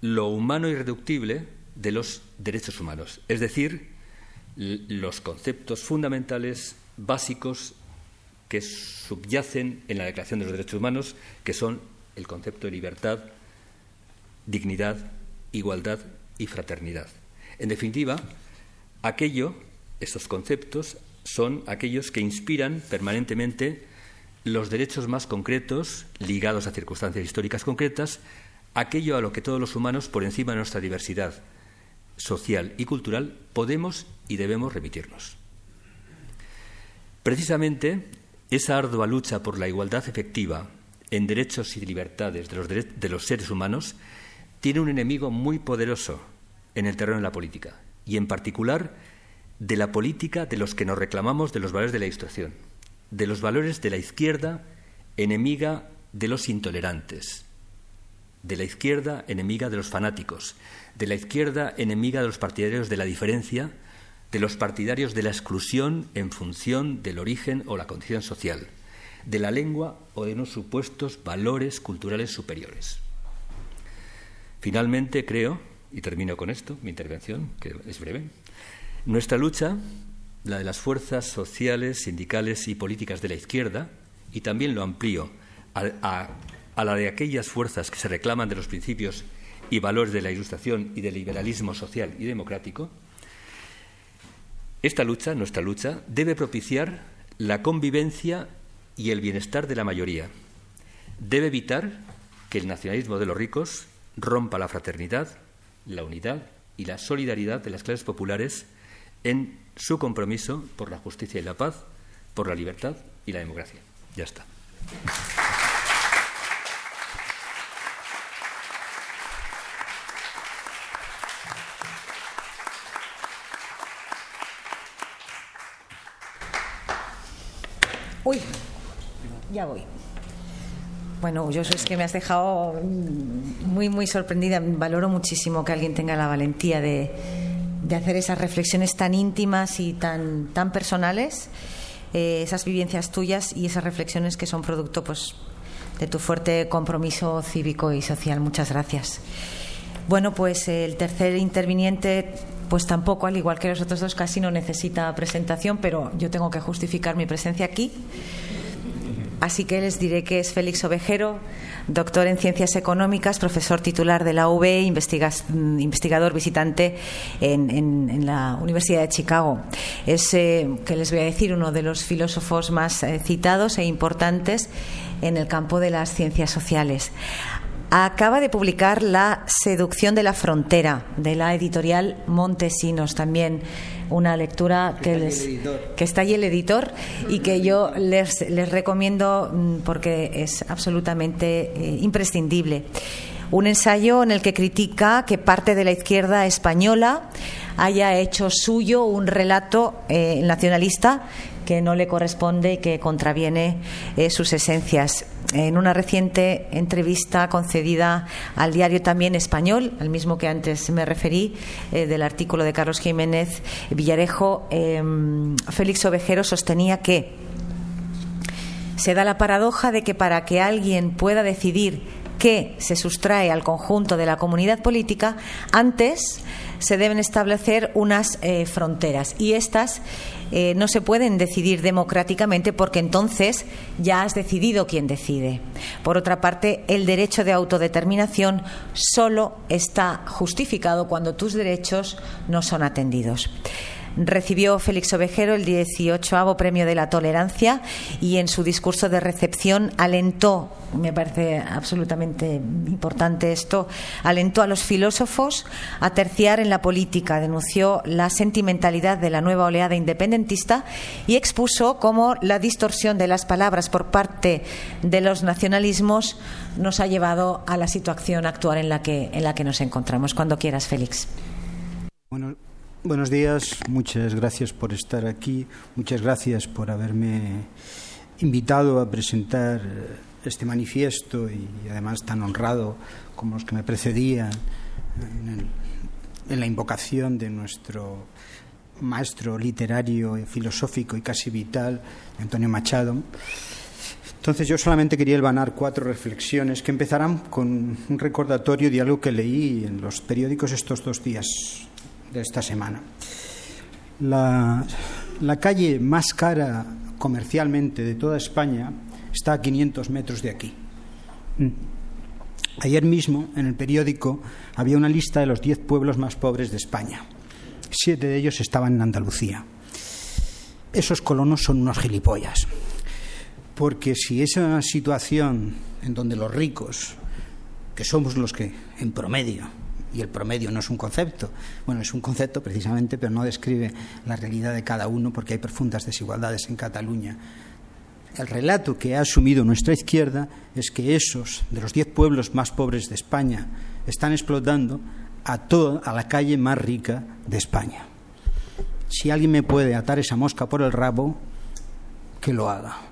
lo humano irreductible de los derechos humanos, es decir, los conceptos fundamentales básicos que subyacen en la Declaración de los Derechos Humanos, que son el concepto de libertad, dignidad, igualdad y fraternidad. En definitiva, aquello, estos conceptos, son aquellos que inspiran permanentemente los derechos más concretos ligados a circunstancias históricas concretas aquello a lo que todos los humanos, por encima de nuestra diversidad social y cultural podemos y debemos remitirnos. Precisamente esa ardua lucha por la igualdad efectiva en derechos y libertades de los, seres humanos tiene un enemigo muy poderoso en el terreno de la política, y en particular de la política de los que nos reclamamos de los valores de la Ilustración, de los valores de la izquierda enemiga de los intolerantes, de la izquierda enemiga de los fanáticos, de la izquierda enemiga de los partidarios de la diferencia, de los partidarios de la exclusión en función del origen o la condición social, de la lengua o de unos supuestos valores culturales superiores. Finalmente, creo, y termino con esto, mi intervención, que es breve, nuestra lucha, la de las fuerzas sociales, sindicales y políticas de la izquierda, y también lo amplío a, a la de aquellas fuerzas que se reclaman de los principios y valores de la Ilustración y del liberalismo social y democrático, esta lucha, nuestra lucha, debe propiciar la convivencia y el bienestar de la mayoría. Debe evitar que el nacionalismo de los ricos rompa la fraternidad, la unidad y la solidaridad de las clases populares en su compromiso por la justicia y la paz, por la libertad y la democracia. Ya está. Uy, ya voy. Bueno, yo es que me has dejado muy, muy sorprendida. Valoro muchísimo que alguien tenga la valentía de, hacer esas reflexiones tan íntimas y tan, tan personales, eh, esas vivencias tuyas y esas reflexiones que son producto pues, de tu fuerte compromiso cívico y social. Muchas gracias. Bueno, pues el tercer interviniente pues tampoco, al igual que los otros dos, casi no necesita presentación, pero yo tengo que justificar mi presencia aquí. Así que les diré que es Félix Ovejero, doctor en Ciencias Económicas, profesor titular de la UB, investigador visitante en, la Universidad de Chicago. Es, eh, que les voy a decir, uno de los filósofos más eh, citados e importantes en el campo de las ciencias sociales acaba de publicar La seducción de la frontera, de la editorial Montesinos, también una lectura que, que está ahí el editor y que yo les, recomiendo mm, porque es absolutamente eh, imprescindible. Un ensayo en el que critica que parte de la izquierda española haya hecho suyo un relato eh, nacionalista que no le corresponde y que contraviene eh, sus esencias. En una reciente entrevista concedida al diario también español, al mismo que antes me referí, eh, del artículo de Carlos Jiménez Villarejo, em, Félix Ovejero sostenía que se da la paradoja de que para que alguien pueda decidir qué se sustrae al conjunto de la comunidad política, antes se deben establecer unas eh, fronteras y estas eh, no se pueden decidir democráticamente porque entonces ya has decidido quién decide. Por otra parte, el derecho de autodeterminación solo está justificado cuando tus derechos no son atendidos recibió Félix Ovejero el 18 Premio de la Tolerancia y en su discurso de recepción alentó, me parece absolutamente importante esto, alentó a los filósofos a terciar en la política, denunció la sentimentalidad de la nueva oleada independentista y expuso cómo la distorsión de las palabras por parte de los nacionalismos nos ha llevado a la situación actual en la que, en la que nos encontramos. Cuando quieras, Félix. Bueno, Buenos días, muchas gracias por estar aquí, muchas gracias por haberme invitado a presentar eh, este manifiesto y además tan honrado como los que me precedían en, la invocación de nuestro maestro literario, filosófico y casi vital, Antonio Machado. Entonces yo solamente quería elvanar cuatro reflexiones que empezarán con un recordatorio de algo que leí en los periódicos estos dos días de esta semana. La, calle más cara comercialmente de toda España está a 500 metros de aquí. Mm. Ayer mismo, en el periódico, había una lista de los 10 pueblos más pobres de España. Siete de ellos estaban en Andalucía. Esos colonos son unos gilipollas. Porque si esa situación en donde los ricos, que somos los que en promedio y el promedio no es un concepto. Bueno, es un concepto precisamente, pero no describe la realidad de cada uno porque hay profundas desigualdades en Cataluña. El relato que ha asumido nuestra izquierda es que esos, de los diez pueblos más pobres de España, están explotando a toda a la calle más rica de España. Si alguien me puede atar esa mosca por el rabo, que lo haga.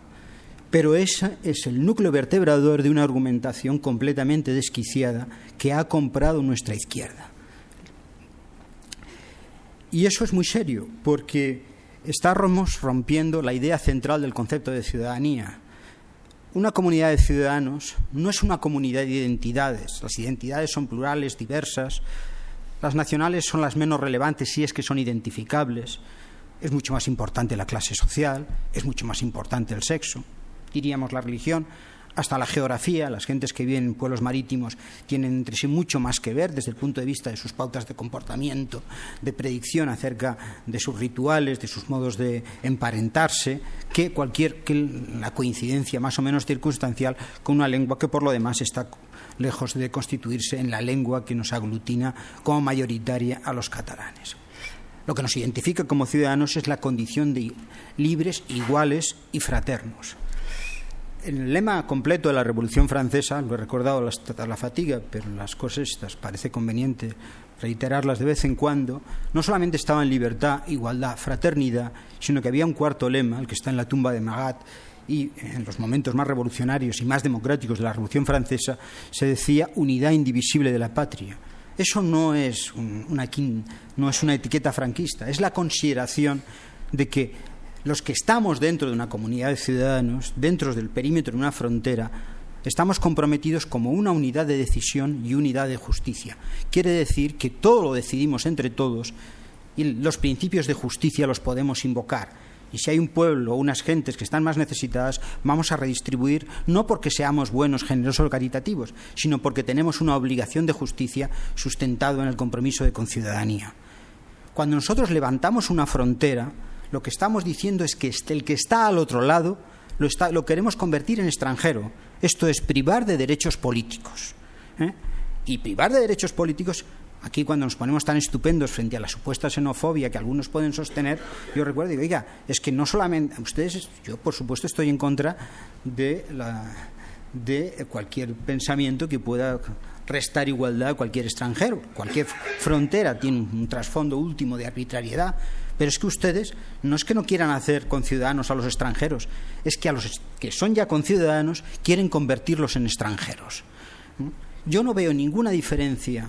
Pero ese es el núcleo vertebrador de una argumentación completamente desquiciada que ha comprado nuestra izquierda. Y eso es muy serio, porque estamos rompiendo la idea central del concepto de ciudadanía. Una comunidad de ciudadanos no es una comunidad de identidades. Las identidades son plurales, diversas. Las nacionales son las menos relevantes si es que son identificables. Es mucho más importante la clase social, es mucho más importante el sexo diríamos la religión, hasta la geografía, las gentes que viven en pueblos marítimos tienen entre sí mucho más que ver desde el punto de vista de sus pautas de comportamiento, de predicción acerca de sus rituales, de sus modos de emparentarse, que cualquier la coincidencia más o menos circunstancial con una lengua que por lo demás está lejos de constituirse en la lengua que nos aglutina como mayoritaria a los catalanes. Lo que nos identifica como ciudadanos es la condición de libres, iguales y fraternos el lema completo de la Revolución Francesa, lo he recordado hasta la fatiga, pero las cosas estas parece conveniente reiterarlas de vez en cuando, no solamente estaba en libertad, igualdad, fraternidad, sino que había un cuarto lema, el que está en la tumba de Magat, y en los momentos más revolucionarios y más democráticos de la Revolución Francesa se decía unidad indivisible de la patria. Eso no es, una, no es una etiqueta franquista, es la consideración de que los que estamos dentro de una comunidad de ciudadanos, dentro del perímetro de una frontera, estamos comprometidos como una unidad de decisión y unidad de justicia. Quiere decir que todo lo decidimos entre todos y los principios de justicia los podemos invocar. Y si hay un pueblo o unas gentes que están más necesitadas, vamos a redistribuir no porque seamos buenos, generosos o caritativos, sino porque tenemos una obligación de justicia sustentado en el compromiso de conciudadanía. Cuando nosotros levantamos una frontera, lo que estamos diciendo es que el que está al otro lado lo, queremos convertir en extranjero. Esto es privar de derechos políticos. ¿eh? Y privar de derechos políticos, aquí cuando nos ponemos tan estupendos frente a la supuesta xenofobia que algunos pueden sostener, yo recuerdo y digo, oiga, es que no solamente ustedes, yo por supuesto estoy en contra de cualquier pensamiento que pueda restar igualdad a cualquier extranjero. Cualquier frontera tiene un trasfondo último de arbitrariedad pero es que ustedes no es que no quieran hacer conciudadanos a los extranjeros, es que a los que son ya conciudadanos quieren convertirlos en extranjeros. Yo no veo ninguna diferencia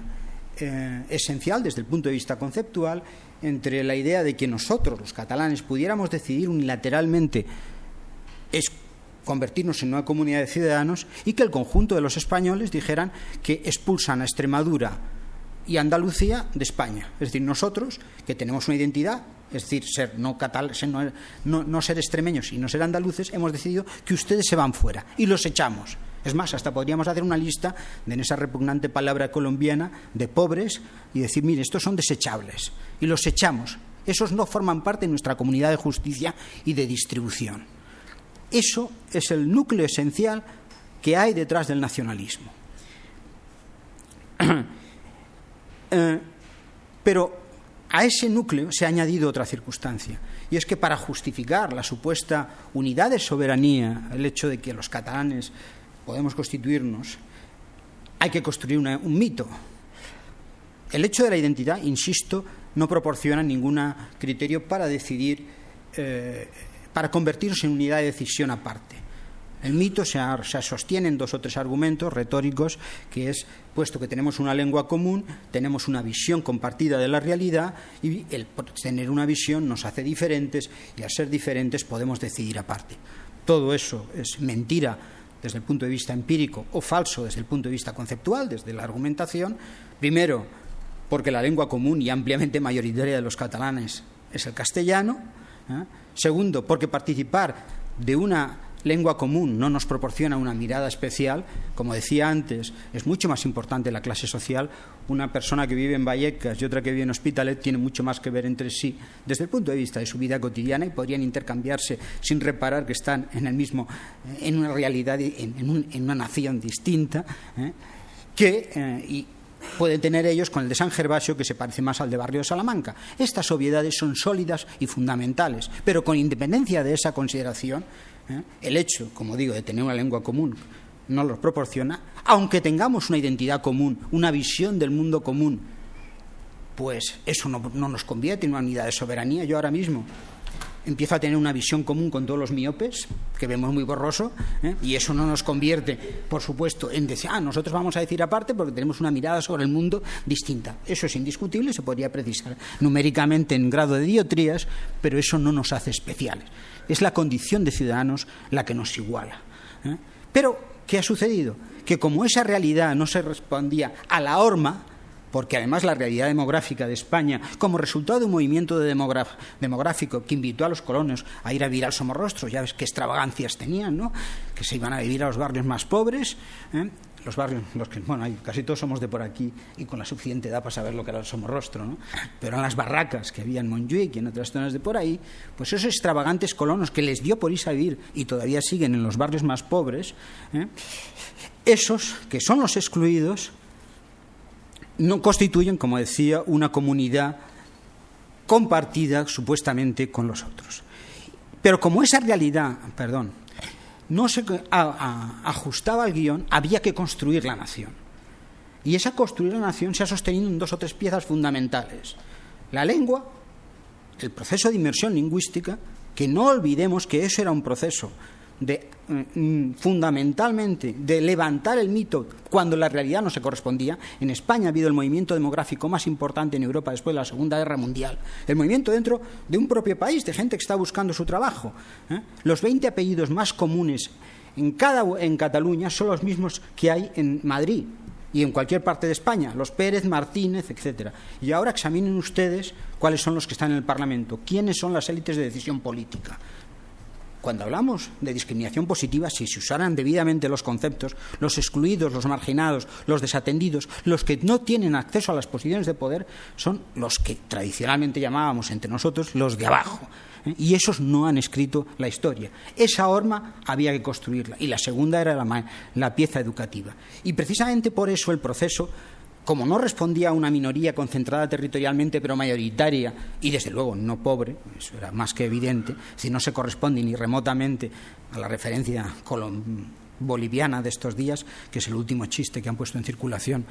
eh, esencial desde el punto de vista conceptual entre la idea de que nosotros, los catalanes, pudiéramos decidir unilateralmente es convertirnos en una comunidad de ciudadanos y que el conjunto de los españoles dijeran que expulsan a Extremadura y Andalucía de España. Es decir, nosotros, que tenemos una identidad, es decir, ser no, catal, no, ser extremeños y no ser andaluces, hemos decidido que ustedes se van fuera y los echamos. Es más, hasta podríamos hacer una lista de en esa repugnante palabra colombiana de pobres y decir, mire, estos son desechables y los echamos. Esos no forman parte de nuestra comunidad de justicia y de distribución. Eso es el núcleo esencial que hay detrás del nacionalismo. *clears throat* Eh, pero a ese núcleo se ha añadido otra circunstancia, y es que para justificar la supuesta unidad de soberanía, el hecho de que los catalanes podemos constituirnos, hay que construir un mito. El hecho de la identidad, insisto, no proporciona ningún criterio para decidir, eh, para convertirnos en unidad de decisión aparte. El mito se, sostiene en dos o tres argumentos retóricos, que es, puesto que tenemos una lengua común, tenemos una visión compartida de la realidad y el tener una visión nos hace diferentes y al ser diferentes podemos decidir aparte. Todo eso es mentira desde el punto de vista empírico o falso desde el punto de vista conceptual, desde la argumentación. Primero, porque la lengua común y ampliamente mayoritaria de los catalanes es el castellano. ¿eh? Segundo, porque participar de una lengua común no nos proporciona una mirada especial, como decía antes, es mucho más importante la clase social. Una persona que vive en Vallecas y otra que vive en Hospitalet tiene mucho más que ver entre sí desde el punto de vista de su vida cotidiana y podrían intercambiarse sin reparar que están en el mismo, en una realidad, en, una nación distinta, ¿eh? que, eh, y pueden tener ellos con el de San Gervasio, que se parece más al de Barrio de Salamanca. Estas obviedades son sólidas y fundamentales, pero con independencia de esa consideración, ¿eh? el hecho, como digo, de tener una lengua común no los proporciona, aunque tengamos una identidad común, una visión del mundo común, pues eso no, no nos convierte en una unidad de soberanía. Yo ahora mismo empiezo a tener una visión común con todos los miopes, que vemos muy borroso, ¿eh? y eso no nos convierte, por supuesto, en decir, ah, nosotros vamos a decir aparte porque tenemos una mirada sobre el mundo distinta. Eso es indiscutible, se podría precisar numéricamente en grado de diotrías, pero eso no nos hace especiales. Es la condición de ciudadanos la que nos iguala. ¿eh? Pero, ¿qué ha sucedido? Que como esa realidad no se respondía a la horma, porque además la realidad demográfica de España, como resultado de un movimiento demográfico que invitó a los colonos a ir a vivir al Somorrostro, ya ves qué extravagancias tenían, ¿no? que se iban a vivir a los barrios más pobres, ¿eh? los barrios, los que, bueno, casi todos somos de por aquí y con la suficiente edad para saber lo que era el Somorrostro, ¿no? pero eran las barracas que había en Montjuic y en otras zonas de por ahí, pues esos extravagantes colonos que les dio por irse a vivir y todavía siguen en los barrios más pobres, ¿eh? esos que son los excluidos, no constituyen, como decía, una comunidad compartida supuestamente con los otros. Pero como esa realidad, perdón, no se ajustaba al guion, había que construir la nación. Y esa construir la nación se ha sostenido en dos o tres piezas fundamentales. La lengua, el proceso de inmersión lingüística, que no olvidemos que eso era un proceso de mm, fundamentalmente de levantar el mito cuando la realidad no se correspondía. En España ha habido el movimiento demográfico más importante en Europa después de la Segunda Guerra Mundial. El movimiento dentro de un propio país, de gente que está buscando su trabajo. ¿eh? Los 20 apellidos más comunes en, cada, en Cataluña son los mismos que hay en Madrid y en cualquier parte de España, los Pérez, Martínez, etcétera. Y ahora examinen ustedes cuáles son los que están en el Parlamento, quiénes son las élites de decisión política cuando hablamos de discriminación positiva, si se usaran debidamente los conceptos, los excluidos, los marginados, los desatendidos, los que no tienen acceso a las posiciones de poder, son los que tradicionalmente llamábamos entre nosotros los de abajo. ¿eh? Y esos no han escrito la historia. Esa horma había que construirla. Y la segunda era la, la pieza educativa. Y precisamente por eso el proceso como no respondía a una minoría concentrada territorialmente pero mayoritaria y desde luego no pobre, eso era más que evidente, si no se corresponde ni remotamente a la referencia boliviana de estos días, que es el último chiste que han puesto en circulación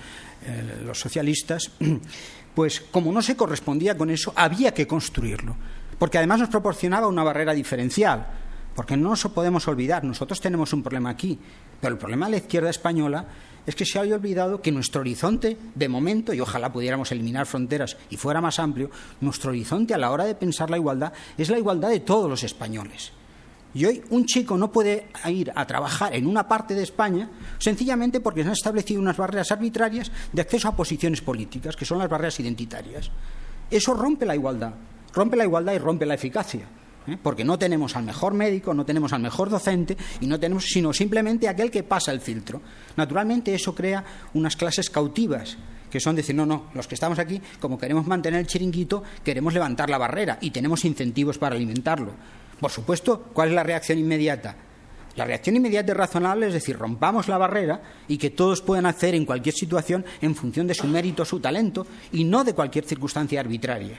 eh, los socialistas, *clears throat* pues como no se correspondía con eso, había que construirlo, porque además nos proporcionaba una barrera diferencial, porque no nos podemos olvidar, nosotros tenemos un problema aquí, pero el problema de la izquierda española es que se había olvidado que nuestro horizonte, de momento, y ojalá pudiéramos eliminar fronteras y fuera más amplio, nuestro horizonte a la hora de pensar la igualdad es la igualdad de todos los españoles. Y hoy un chico no puede ir a trabajar en una parte de España sencillamente porque se han establecido unas barreras arbitrarias de acceso a posiciones políticas, que son las barreras identitarias. Eso rompe la igualdad, rompe la igualdad y rompe la eficacia. ¿Eh? porque no tenemos al mejor médico, no tenemos al mejor docente y no tenemos sino simplemente aquel que pasa el filtro. Naturalmente eso crea unas clases cautivas que son decir, no, no, los que estamos aquí, como queremos mantener el chiringuito, queremos levantar la barrera y tenemos incentivos para alimentarlo. Por supuesto, ¿cuál es la reacción inmediata? La reacción inmediata y razonable es decir, rompamos la barrera y que todos puedan hacer en cualquier situación en función de su mérito, su talento y no de cualquier circunstancia arbitraria.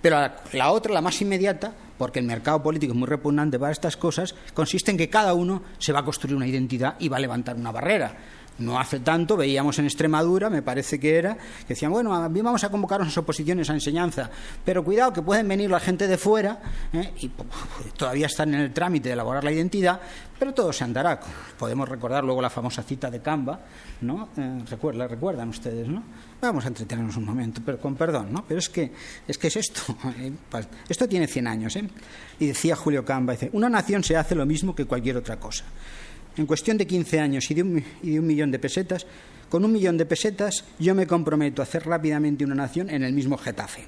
Pero la, otra, la más inmediata, porque el mercado político es muy repugnante para estas cosas, consiste en que cada uno se va a construir una identidad y va a levantar una barrera. No hace tanto veíamos en Extremadura, me parece que era, que decían, bueno, vamos a convocar unas oposiciones a enseñanza, pero cuidado que pueden venir la gente de fuera ¿eh? y todavía están en el trámite de elaborar la identidad, pero todo se andará. Podemos recordar luego la famosa cita de Canva, ¿no? Eh, ¿La recuerdan ustedes, no? Vamos a entretenernos un momento, pero con perdón, ¿no? Pero es que es, que es esto. *laughs* ¿eh? Esto tiene 100 años, ¿eh? Y decía Julio Camba, dice, una nación se hace lo mismo que cualquier otra cosa en cuestión de 15 años y de, un, millón de pesetas, con un millón de pesetas yo me comprometo a hacer rápidamente una nación en el mismo Getafe,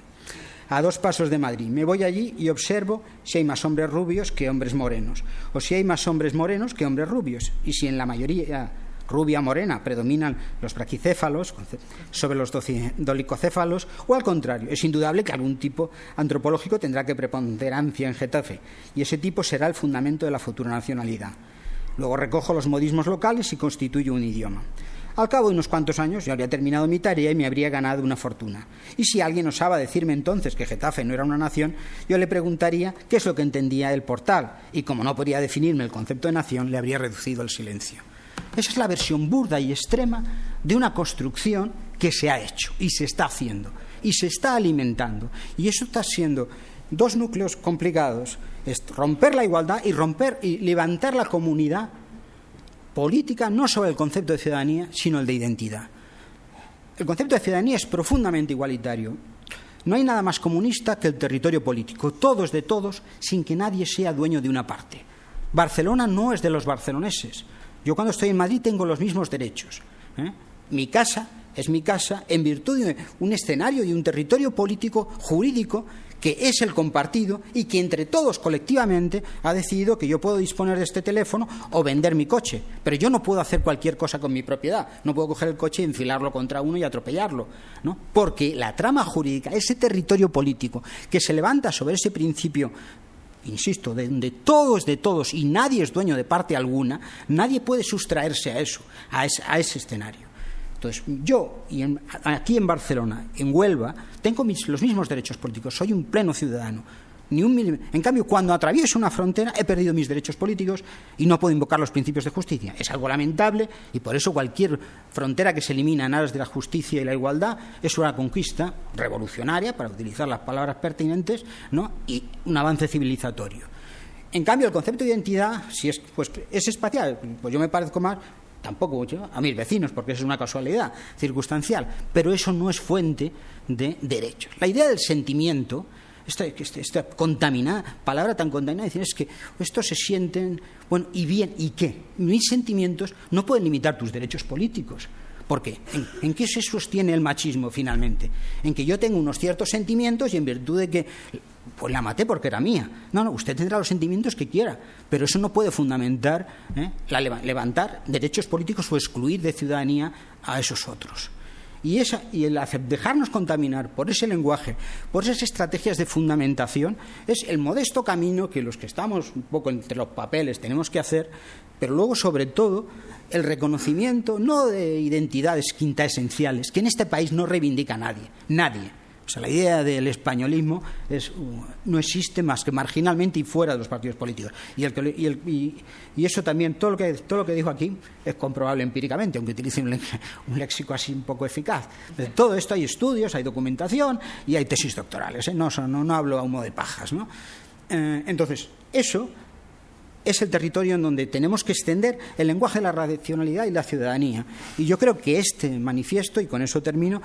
a dos pasos de Madrid. Me voy allí y observo si hay más hombres rubios que hombres morenos, o si hay más hombres morenos que hombres rubios, y si en la mayoría rubia morena predominan los braquicéfalos sobre los dolicocéfalos o al contrario, es indudable que algún tipo antropológico tendrá que preponderancia en Getafe y ese tipo será el fundamento de la futura nacionalidad. Luego recojo los modismos locales y constituyo un idioma. Al cabo de unos cuantos años yo habría terminado mi tarea y me habría ganado una fortuna. Y si alguien osaba decirme entonces que Getafe no era una nación, yo le preguntaría qué es lo que entendía el portal, y como no podía definirme el concepto de nación, le habría reducido el silencio. Esa es la versión burda y extrema de una construcción que se ha hecho y se está haciendo y se está alimentando. Y eso está siendo dos núcleos complicados, es romper la igualdad y romper y levantar la comunidad política no sobre el concepto de ciudadanía, sino el de identidad. El concepto de ciudadanía es profundamente igualitario. No hay nada más comunista que el territorio político, todos de todos, sin que nadie sea dueño de una parte. Barcelona no es de los barceloneses. Yo cuando estoy en Madrid tengo los mismos derechos. ¿eh? Mi casa es mi casa en virtud de un escenario y un territorio político jurídico que es el compartido y que entre todos colectivamente ha decidido que yo puedo disponer de este teléfono o vender mi coche. Pero yo no puedo hacer cualquier cosa con mi propiedad. No puedo coger el coche y enfilarlo contra uno y atropellarlo. ¿no? Porque la trama jurídica, ese territorio político que se levanta sobre ese principio insisto, de donde todos de todos y nadie es dueño de parte alguna, nadie puede sustraerse a eso, a ese escenario. Entonces, yo, y aquí en Barcelona, en Huelva, tengo los mismos derechos políticos, soy un pleno ciudadano. Ni un en cambio, cuando atravieso una frontera he perdido mis derechos políticos y no puedo invocar los principios de justicia. Es algo lamentable y por eso cualquier frontera que se elimina en aras de la justicia y la igualdad es una conquista revolucionaria, para utilizar las palabras pertinentes, ¿no? y un avance civilizatorio. En cambio, el concepto de identidad, si es, pues, es espacial, pues yo me parezco más tampoco mucho a mis vecinos, porque es una casualidad circunstancial, pero eso no es fuente de derechos. La idea del sentimiento, esta, contaminada, palabra tan contaminada, es que estos se sienten, bueno, y bien, ¿y qué? Mis sentimientos no pueden limitar tus derechos políticos. ¿Por qué? ¿En, qué se sostiene el machismo finalmente? En que yo tengo unos ciertos sentimientos y en virtud de que pues la maté porque era mía. No, no, usted tendrá los sentimientos que quiera, pero eso no puede fundamentar, ¿eh? levantar derechos políticos o excluir de ciudadanía a esos otros. Y, esa, y el dejarnos contaminar por ese lenguaje, por esas estrategias de fundamentación, es el modesto camino que los que estamos un poco entre los papeles tenemos que hacer, pero luego, sobre todo, el reconocimiento no de identidades quinta esenciales, que en este país no reivindica nadie, nadie o sea, la idea del españolismo no existe más que marginalmente y fuera de los partidos políticos. Y, eso también, todo lo, que, todo lo que dijo aquí, es comprobable empíricamente, aunque utilice un, léxico así un poco eficaz. De todo esto hay estudios, hay documentación y hay tesis doctorales. ¿eh? No, hablo a humo de pajas. ¿no? Eh, entonces, eso es el territorio en donde tenemos que extender el lenguaje de la racionalidad y la ciudadanía. Y yo creo que este manifiesto, y con eso termino,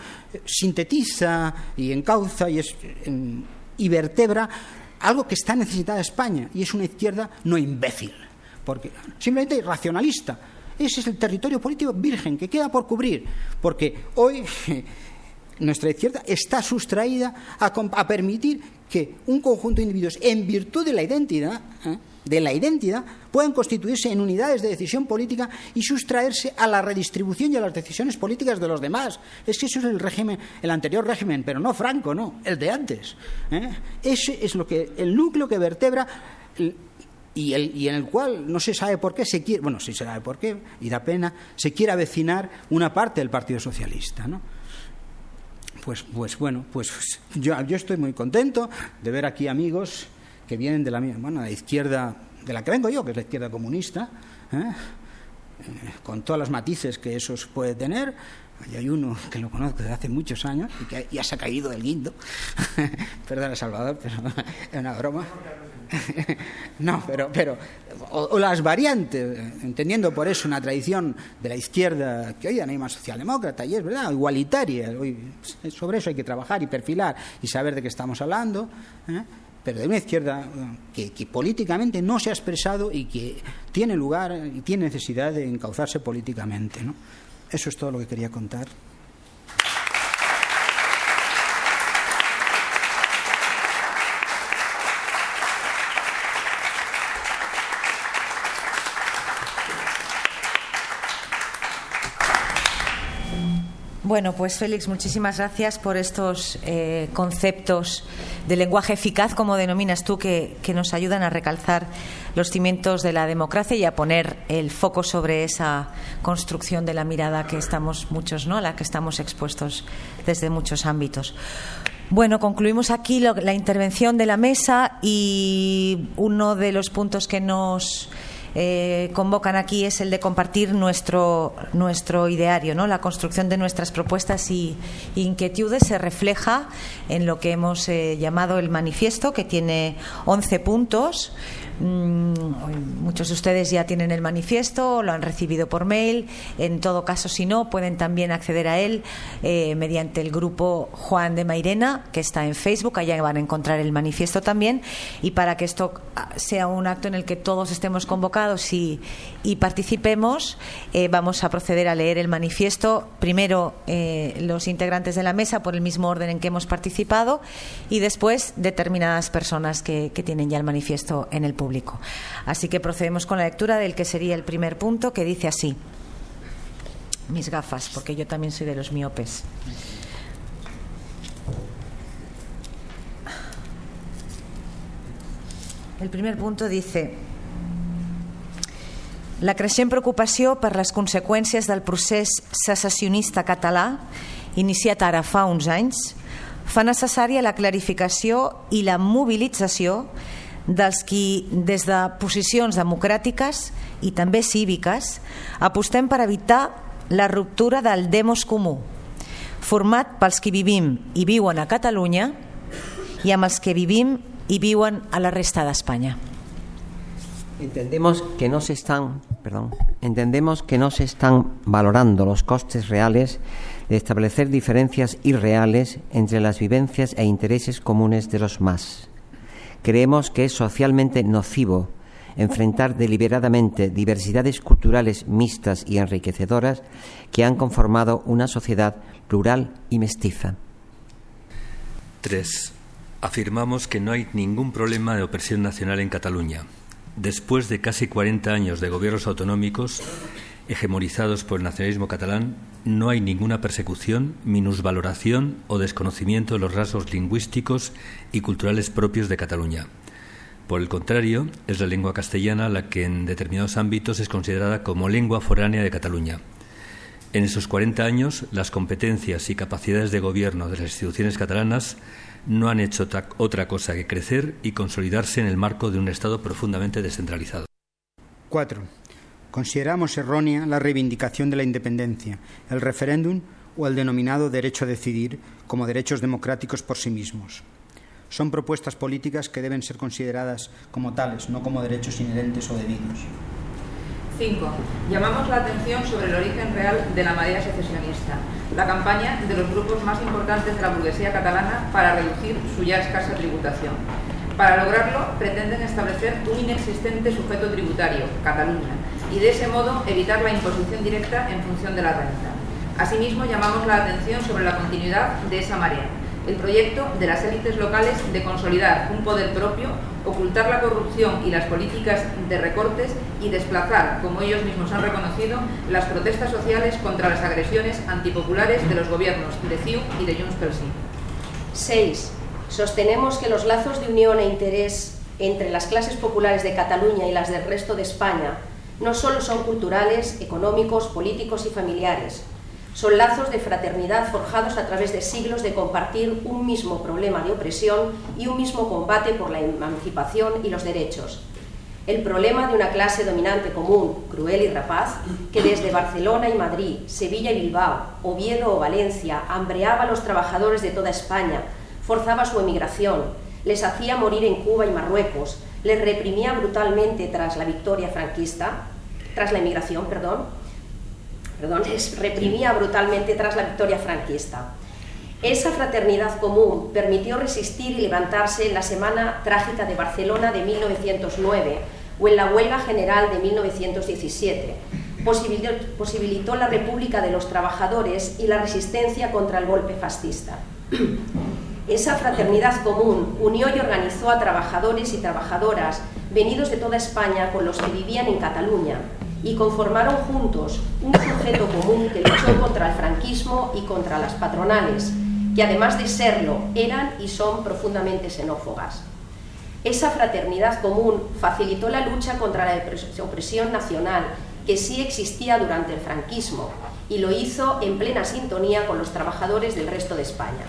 sintetiza y encauza y, y vertebra algo que está necesitada España, y es una izquierda no imbécil, porque simplemente racionalista. Ese es el territorio político virgen que queda por cubrir, porque hoy *laughs* nuestra izquierda está sustraída a, permitir que un conjunto de individuos, en virtud de la identidad, ¿eh? De la identidad pueden constituirse en unidades de decisión política y sustraerse a la redistribución y a las decisiones políticas de los demás. Es que eso es el régimen, el anterior régimen, pero no Franco, no, el de antes. ¿eh? Ese es lo que el núcleo que vertebra y, en el cual no se sabe por qué se quiere, bueno, sí se sabe por qué y da pena, se quiere avecinar una parte del Partido Socialista, ¿no? Pues, pues bueno, pues *laughs* yo, yo estoy muy contento de ver aquí amigos que vienen de la, bueno, la izquierda de la que vengo yo, que es la izquierda comunista, ¿eh? Eh, con todos los matices que eso puede tener. Hay uno que lo conozco desde hace muchos años y que ya se ha caído del guindo. *laughs* Perdona, Salvador, pero *laughs* es una broma. *laughs* no, pero, pero o, las variantes, entendiendo por eso una tradición de la izquierda que hoy más socialdemócrata y es verdad, igualitaria. Hoy, sobre eso hay que trabajar y perfilar y saber de qué estamos hablando. ¿eh? Pero de una izquierda que, políticamente no se ha expresado y que tiene lugar y tiene necesidad de encauzarse políticamente. Eso es todo lo que quería contar. Bueno. Pues Félix, muchísimas gracias por estos eh, conceptos de lenguaje eficaz, como denominas tú, que, nos ayudan a recalzar los cimientos de la democracia y a poner el foco sobre esa construcción de la mirada que estamos muchos, ¿no? A la que estamos expuestos desde muchos ámbitos. Bueno, concluimos aquí la intervención de la mesa y uno de los puntos que nos eh, convocan aquí es el de compartir nuestro, nuestro ideario. ¿no? La construcción de nuestras propuestas y inquietudes se refleja en lo que hemos eh, llamado el manifiesto, que tiene 11 puntos. Mm, muchos de ustedes ya tienen el manifiesto, lo han recibido por mail. En todo caso, si no, pueden también acceder a él eh, mediante el grupo Juan de Mairena, que está en Facebook. Allá van a encontrar el manifiesto también. Y para que esto ah, sea un acto en el que todos estemos convocados y, participemos, eh, vamos a proceder a leer el manifiesto. Primero, eh, los integrantes de la mesa por el mismo orden en que hemos participado y después determinadas personas que, que tienen ya el manifiesto en el público. Así que procedemos con la lectura del que sería el primer punto, que dice así. Mis gafas, porque yo también soy de los miopes. El primer punto dice la creixent preocupació per les conseqüències del procés secessionista català, iniciat ara fa uns anys, fa necessària la clarificació i la mobilització dels qui des de posicions democràtiques i també cíviques apostem per evitar la ruptura del demos comú format pels que vivim i viuen a Catalunya i amb els que vivim i viuen a la resta d'Espanya. Entendemos que no se están, perdón, entendemos que no se están valorando los costes reales de establecer diferencias irreales entre las vivencias e intereses comunes de los más. Creemos que es socialmente nocivo enfrentar deliberadamente diversidades culturales mixtas y enriquecedoras que han conformado una sociedad plural y mestiza. 3. Afirmamos que no hay ningún problema de opresión nacional en Cataluña. Después de casi 40 años de gobiernos autonómicos, hegemonizados por el nacionalismo catalán, no hay ninguna persecución, minusvaloración o desconocimiento de los rasgos lingüísticos y culturales propios de Cataluña. Por el contrario, es la lengua castellana la que en determinados ámbitos es considerada como lengua foránea de Cataluña. En esos 40 años, las competencias y capacidades de gobierno de las instituciones catalanas no han hecho otra cosa que crecer y consolidarse en el marco de un Estado profundamente descentralizado. 4. Consideramos errónea la reivindicación de la independencia, el referéndum o el denominado derecho a decidir como derechos democráticos por sí mismos. Son propuestas políticas que deben ser consideradas como tales, no como derechos inherentes o debidos. 5. Llamamos la atención sobre el origen real de la marea secesionista, la campaña de los grupos más importantes de la burguesía catalana para reducir su ya escasa tributación. Para lograrlo, pretenden establecer un inexistente sujeto tributario, Cataluña, y de ese modo evitar la imposición directa en función de la renta. Asimismo, llamamos la atención sobre la continuidad de esa marea, el proyecto de las élites locales de consolidar un poder propio, ocultar la corrupción y las políticas de recortes y desplazar, como ellos mismos han reconocido, las protestas sociales contra las agresiones antipopulares de los gobiernos de CIU y de Junts Sí. 6. Sostenemos que los lazos de unión e interés entre las clases populares de Cataluña y las del resto de España no solo son culturales, económicos, políticos y familiares, son lazos de fraternidad forjados a través de siglos de compartir un mismo problema de opresión y un mismo combate por la emancipación y los derechos. El problema de una clase dominante común, cruel y rapaz, que desde Barcelona y Madrid, Sevilla y Bilbao, Oviedo o Valencia, hambreaba a los trabajadores de toda España, forzaba su emigración, les hacía morir en Cuba y Marruecos, les reprimía brutalmente tras la victoria franquista, tras la emigración, perdón, perdón, reprimía brutalmente tras la victoria franquista. Esa fraternidad común permitió resistir y levantarse en la Semana Trágica de Barcelona de 1909 o en la Huelga General de 1917. Posibilitó la República de los Trabajadores y la resistencia contra el golpe fascista. Esa fraternidad común unió y organizó a trabajadores y trabajadoras venidos de toda España con los que vivían en Cataluña y conformaron juntos un sujeto común que luchó contra el franquismo y contra las patronales, que además de serlo eran y son profundamente xenófogas. Esa fraternidad común facilitó la lucha contra la opresión nacional que sí existía durante el franquismo y lo hizo en plena sintonía con los trabajadores del resto de España.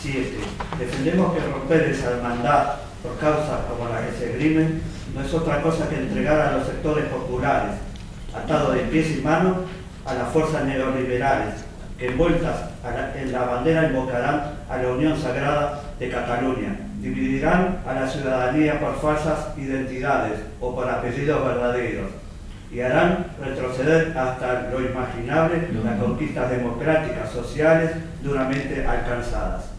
7. Defendemos que romper esa hermandad por causas como la que se grimen no es otra cosa que entregar a los sectores populares, atados de pies y manos a las fuerzas neoliberales, que envueltas en la bandera invocarán a la Unión Sagrada de Cataluña, dividirán a la ciudadanía por falsas identidades o por apellidos verdaderos y harán retroceder hasta lo imaginable las conquistas democráticas sociales duramente alcanzadas.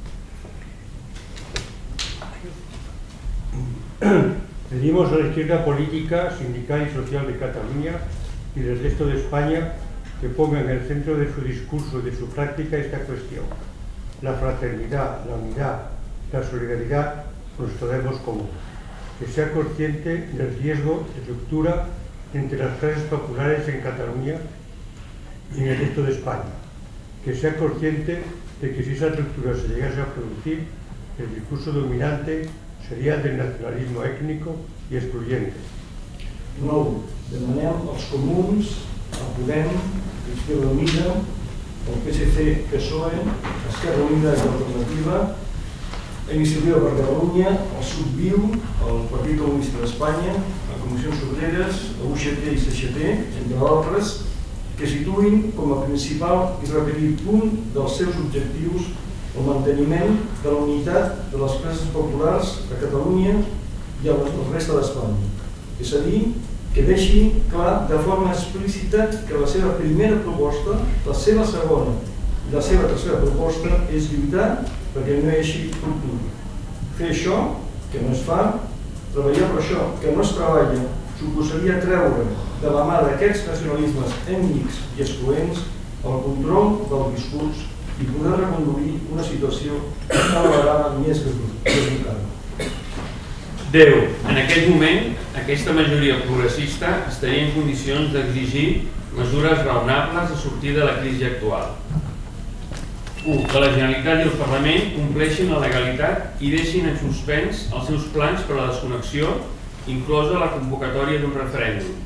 *clears throat* Pedimos a la izquierda política, sindical y social de Cataluña y del resto de España que ponga en el centro de su discurso y de su práctica esta cuestión. La fraternidad, la unidad, la solidaridad, nuestro debemos común. Que sea consciente del riesgo de ruptura entre las clases populares en Cataluña y en el resto de España. Que sea consciente de que si esa ruptura se llegase a producir, el discurso dominante seria del nacionalisme ètnico i excluyente. 9. Demanem als comuns, a Podem, Izquierda Unida, el PSC, PSOE, Esquerra Unida i Alternativa, Iniciativa per Catalunya, el Subviu, el Partit Comunista d'Espanya, la Comissió Obreres, la UGT i CGT, entre altres, que situïn com a principal i repetit punt dels seus objectius el manteniment de la unitat de les classes populars a Catalunya i a la resta d'Espanya. És a dir, que deixi clar de forma explícita que la seva primera proposta, la seva segona i la seva tercera proposta és lluitar perquè no hi hagi ruptura. Fer això, que no es fa, treballar per això, que no es treballa, suposaria treure de la mà d'aquests nacionalismes ètnics i excloents el control del discurs i poder reconduir una situació cada vegada més complicada. 10. En aquest moment, aquesta majoria progressista estaria en condicions d'exigir mesures raonables a sortir de la crisi actual. 1. Que la Generalitat i el Parlament compleixin la legalitat i deixin en suspens els seus plans per a la desconnexió, inclosa la convocatòria d'un referèndum.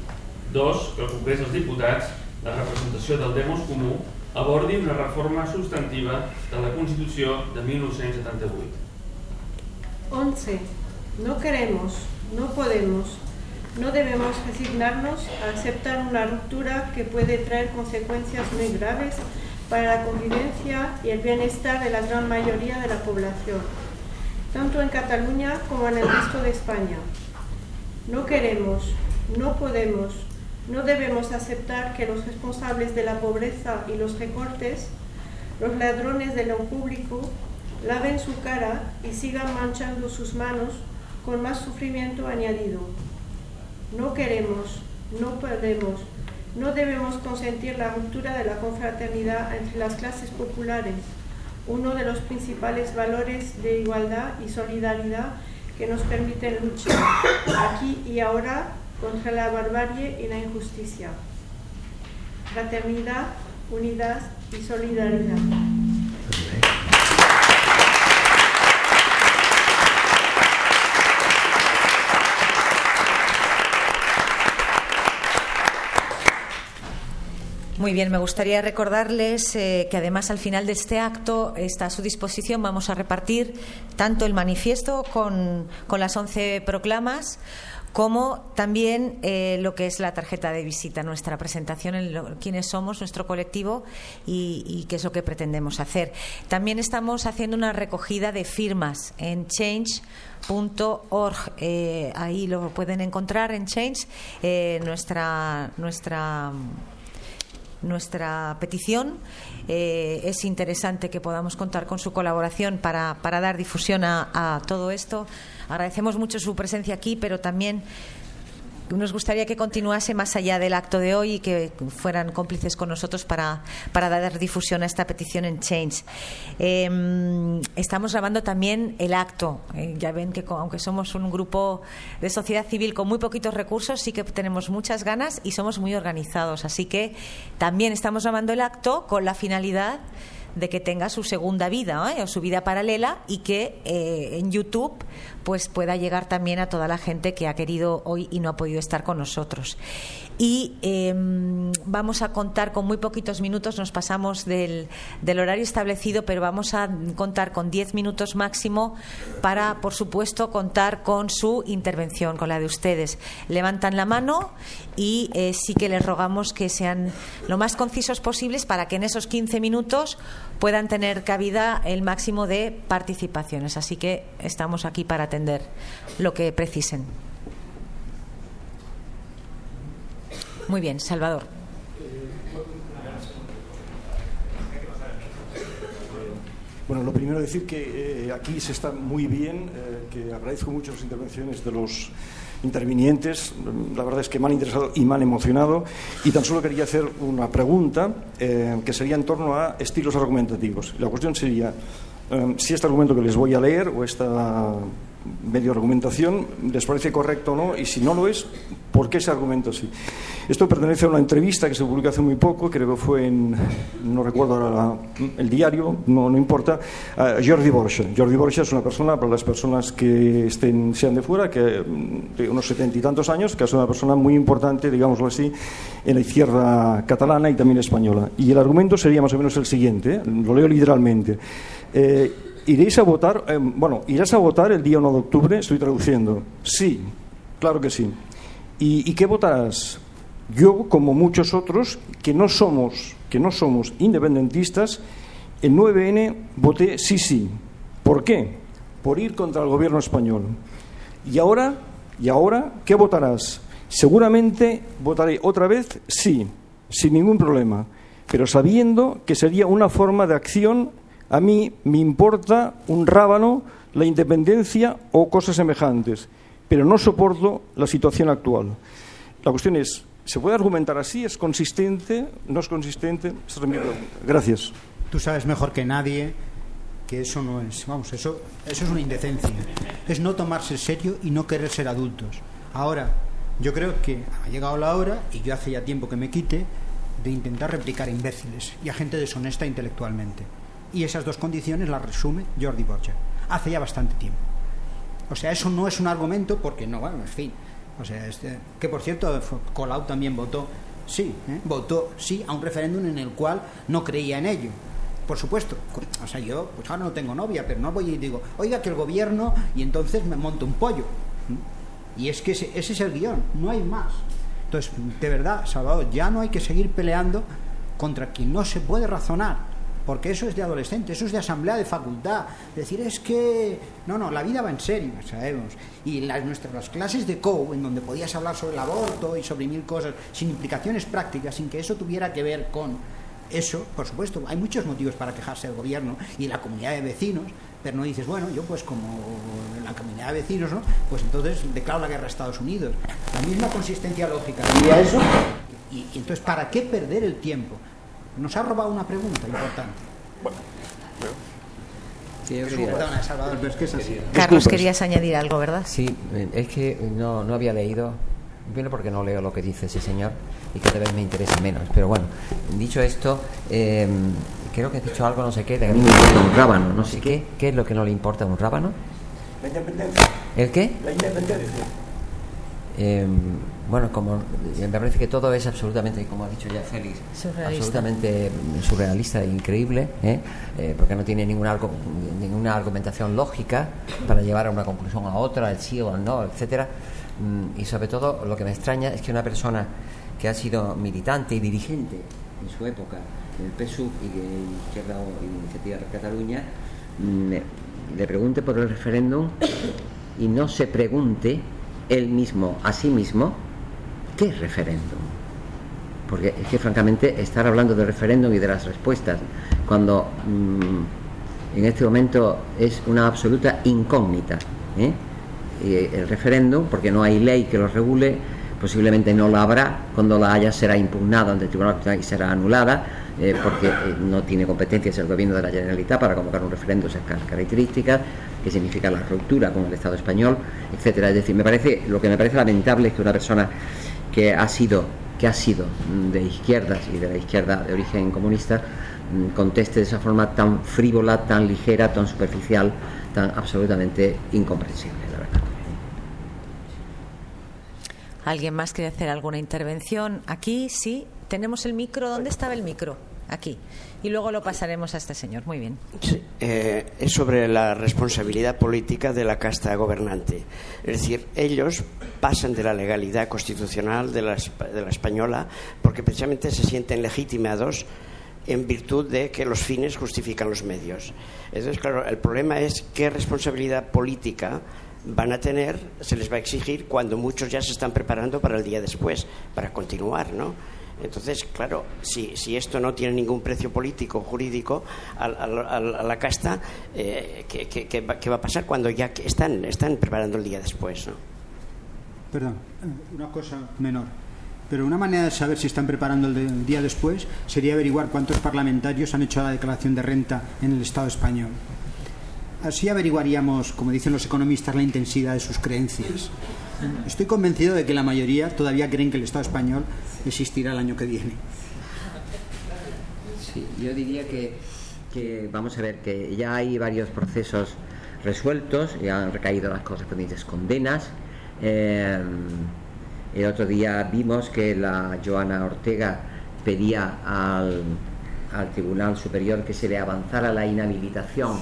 2. Que el Congrés dels Diputats, la representació del Demos Comú, abordi una reforma sustantiva de la Constitución de 1978. 11. No queremos, no podemos, no debemos resignarnos a aceptar una ruptura que puede traer consecuencias muy graves para la convivencia y el bienestar de la gran mayoría de la población, tanto en Cataluña como en el resto de España. No queremos, no podemos, no debemos aceptar que los responsables de la pobreza y los recortes, los ladrones de lo público, laven su cara y sigan manchando sus manos con más sufrimiento añadido. No queremos, no podemos, no debemos consentir la ruptura de la confraternidad entre las clases populares, uno de los principales valores de igualdad y solidaridad que nos permiten luchar aquí y ahora contra la barbarie y la injusticia. Fraternidad, unidad y solidaridad. Muy bien, me gustaría recordarles eh, que además al final de este acto está a su disposición. Vamos a repartir tanto el manifiesto con, con las once proclamas como también eh, lo que es la tarjeta de visita, nuestra presentación en quiénes somos, nuestro colectivo y, qué es lo que pretendemos hacer. También estamos haciendo una recogida de firmas en change.org. Eh, ahí lo pueden encontrar en Change, eh, nuestra, nuestra nuestra petición. es interesante que podamos contar con su colaboración para, dar difusión a todo esto. Agradecemos mucho su presencia aquí, pero también nos gustaría que continuase más allá del acto de hoy y que fueran cómplices con nosotros para, para dar difusión a esta petición en Change. Em, estamos grabando también el acto. Eh, ya ven que aunque somos un grupo de sociedad civil con muy poquitos recursos, sí que tenemos muchas ganas y somos muy organizados. Así que también estamos grabando el acto con la finalidad de que tenga su segunda vida ¿eh? o su vida paralela y que eh, en YouTube pues pueda llegar también a toda la gente que ha querido hoy y no ha podido estar con nosotros. Y em, vamos a contar con muy poquitos minutos, nos pasamos del, del horario establecido, pero vamos a contar con diez minutos máximo para, por supuesto, contar con su intervención, con la de ustedes. Levantan la mano y eh, sí que les rogamos que sean lo más concisos posibles para que en esos 15 minutos puedan tener cabida el máximo de participaciones. Así que estamos aquí para atender lo que precisen. Muy bien, Salvador. Bueno, lo primero decir que eh, aquí se está muy bien, eh, que agradezco mucho las intervenciones de los intervinientes. La verdad es que me han interesado y me han emocionado. Y tan solo quería hacer una pregunta eh, que sería en torno a estilos argumentativos. La cuestión sería si este argumento que les voy a leer o esta medio argumentación les parece correcto o no y si no lo es, ¿por qué ese argumento sí? Esto pertenece a una entrevista que se publicó hace muy poco, creo que fue en, no recuerdo ahora el diario, no, no importa, a Jordi Borja. Jordi Borja es una persona, para las personas que estén, sean de fuera, que de unos setenta y tantos años, que es una persona muy importante, digámoslo así, en la izquierda catalana y también española. Y el argumento sería más o menos el siguiente, ¿eh? lo leo literalmente. Eh, ¿Iréis a votar? Eh, bueno, ¿irás a votar el día 1 de octubre? Estoy traduciendo. Sí, claro que sí. ¿Y, y qué votarás? Yo, como muchos otros, que no somos, que no somos independentistas, el 9N voté sí, sí. ¿Por qué? Por ir contra el gobierno español. Y ahora, y ahora, ¿qué votarás? Seguramente votaré otra vez sí, sin ningún problema, pero sabiendo que sería una forma de acción a mí me importa un rábano la independencia o cosas semejantes, pero no soporto la situación actual. La cuestión es, ¿se puede argumentar así? ¿Es consistente? ¿No es consistente? Gracias. Tú sabes mejor que nadie que eso no es, vamos, eso, eso es una indecencia. Es no tomarse serio y no querer ser adultos. Ahora, yo creo que ha llegado la hora, y yo hace ya tiempo que me quite, de intentar replicar imbéciles y a gente deshonesta intelectualmente. Y esas dos condiciones las resume Jordi Borja. Hace ya bastante tiempo. O sea, eso no es un argumento porque no, bueno, en fin. O sea, este, que por cierto, Colau también votó sí, ¿eh? votó sí a un referéndum en el cual no creía en ello. Por supuesto, o sea, yo pues ahora no tengo novia, pero no voy y digo, oiga que el gobierno y entonces me monto un pollo. Y es que ese, ese es el guion, no hay más. Entonces, de verdad, Salvador, ya no hay que seguir peleando contra quien no se puede razonar porque eso es de adolescente, eso es de asamblea de facultad. Decir es que, no, no, la vida va en serio, sabemos. Y las, nuestras clases de COU, en donde podías hablar sobre el aborto y sobre mil cosas, sin implicaciones prácticas, sin que eso tuviera que ver con eso, por supuesto, hay muchos motivos para quejarse del gobierno y la comunidad de vecinos, pero no dices, bueno, yo pues como la comunidad de vecinos, ¿no? Pues entonces declaro la guerra a Estados Unidos. La misma consistencia lógica diría eso. Y, y entonces, ¿para qué perder el tiempo? Nos ha robado una pregunta importante. Bueno, Sí, yo quería... Perdona, Salvador, pero es que es así. Carlos, querías añadir algo, ¿verdad? Sí, es que no, no había leído, primero porque no leo lo que dice ese señor y que tal vez me interesa menos, pero bueno, dicho esto, eh, creo que has dicho algo, no sé qué, de que a mí me importa un rábano, no sé qué, ¿qué es lo que no le importa a un rábano? La independencia. ¿El qué? La independencia. Eh, bueno, como me parece que todo es absolutamente, como ha dicho ya Félix, Surrealista. absolutamente surrealista e increíble, ¿eh? Eh, porque no tiene ninguna, ninguna argumentación lógica para llevar a una conclusión a otra, el sí o el no, etcétera. Mm, Y sobre todo, lo que me extraña es que una persona que ha sido militante y dirigente en su época en el PSUV y de Izquierda Iniciativa per Cataluña mm, le pregunte por el referéndum y no se pregunte él mismo a sí mismo ¿Qué referéndum? Porque es que francamente estar hablando del referéndum y de las respuestas cuando mm, en este momento es una absoluta incógnita. ¿eh? El referéndum, porque no hay ley que lo regule, posiblemente no la habrá, cuando la haya será impugnada ante el Tribunal Constitucional y será anulada, eh, porque eh, no tiene competencias el gobierno de la Generalitat para convocar un referéndum de esas características, que significa la ruptura con el Estado español, etcétera. Es decir, me parece, lo que me parece lamentable es que una persona que ha sido, que ha sido de izquierdas y de la izquierda de origen comunista, mm, conteste de esa forma tan frívola, tan ligera, tan superficial, tan absolutamente incomprensible, la verdad. ¿Alguien más quiere hacer alguna intervención? Aquí, sí. Tenemos el micro. ¿Dónde estaba el micro? Aquí. Y luego lo pasaremos a este señor. Muy bien. Eh, es sobre la responsabilidad política de la casta gobernante. Es decir, ellos pasan de la legalidad constitucional de la, de la española porque precisamente se sienten legitimados en virtud de que los fines justifican los medios. Entonces, claro, el problema es qué responsabilidad política van a tener, se les va a exigir cuando muchos ya se están preparando para el día después, para continuar, ¿no? Entonces, claro, si, esto no tiene ningún precio político, jurídico, a, la casta, eh, ¿qué, va, ¿qué, va, a pasar cuando ya están, preparando el día después? Perdón, una cosa menor. Pero una manera de saber si están preparando el día después sería averiguar cuántos parlamentarios han hecho la declaración de renta en el Estado español. Así averiguaríamos, como dicen los economistas, la intensidad de sus creencias. Estoy convencido de que la mayoría todavía creen que el Estado español existirá el año que viene. Sí, yo diría que, vamos a ver, que ya hay varios procesos resueltos, ya han recaído las correspondientes condenas. Eh, el otro día vimos que la Joana Ortega pedía al Tribunal Superior que se le avanzara la inhabilitación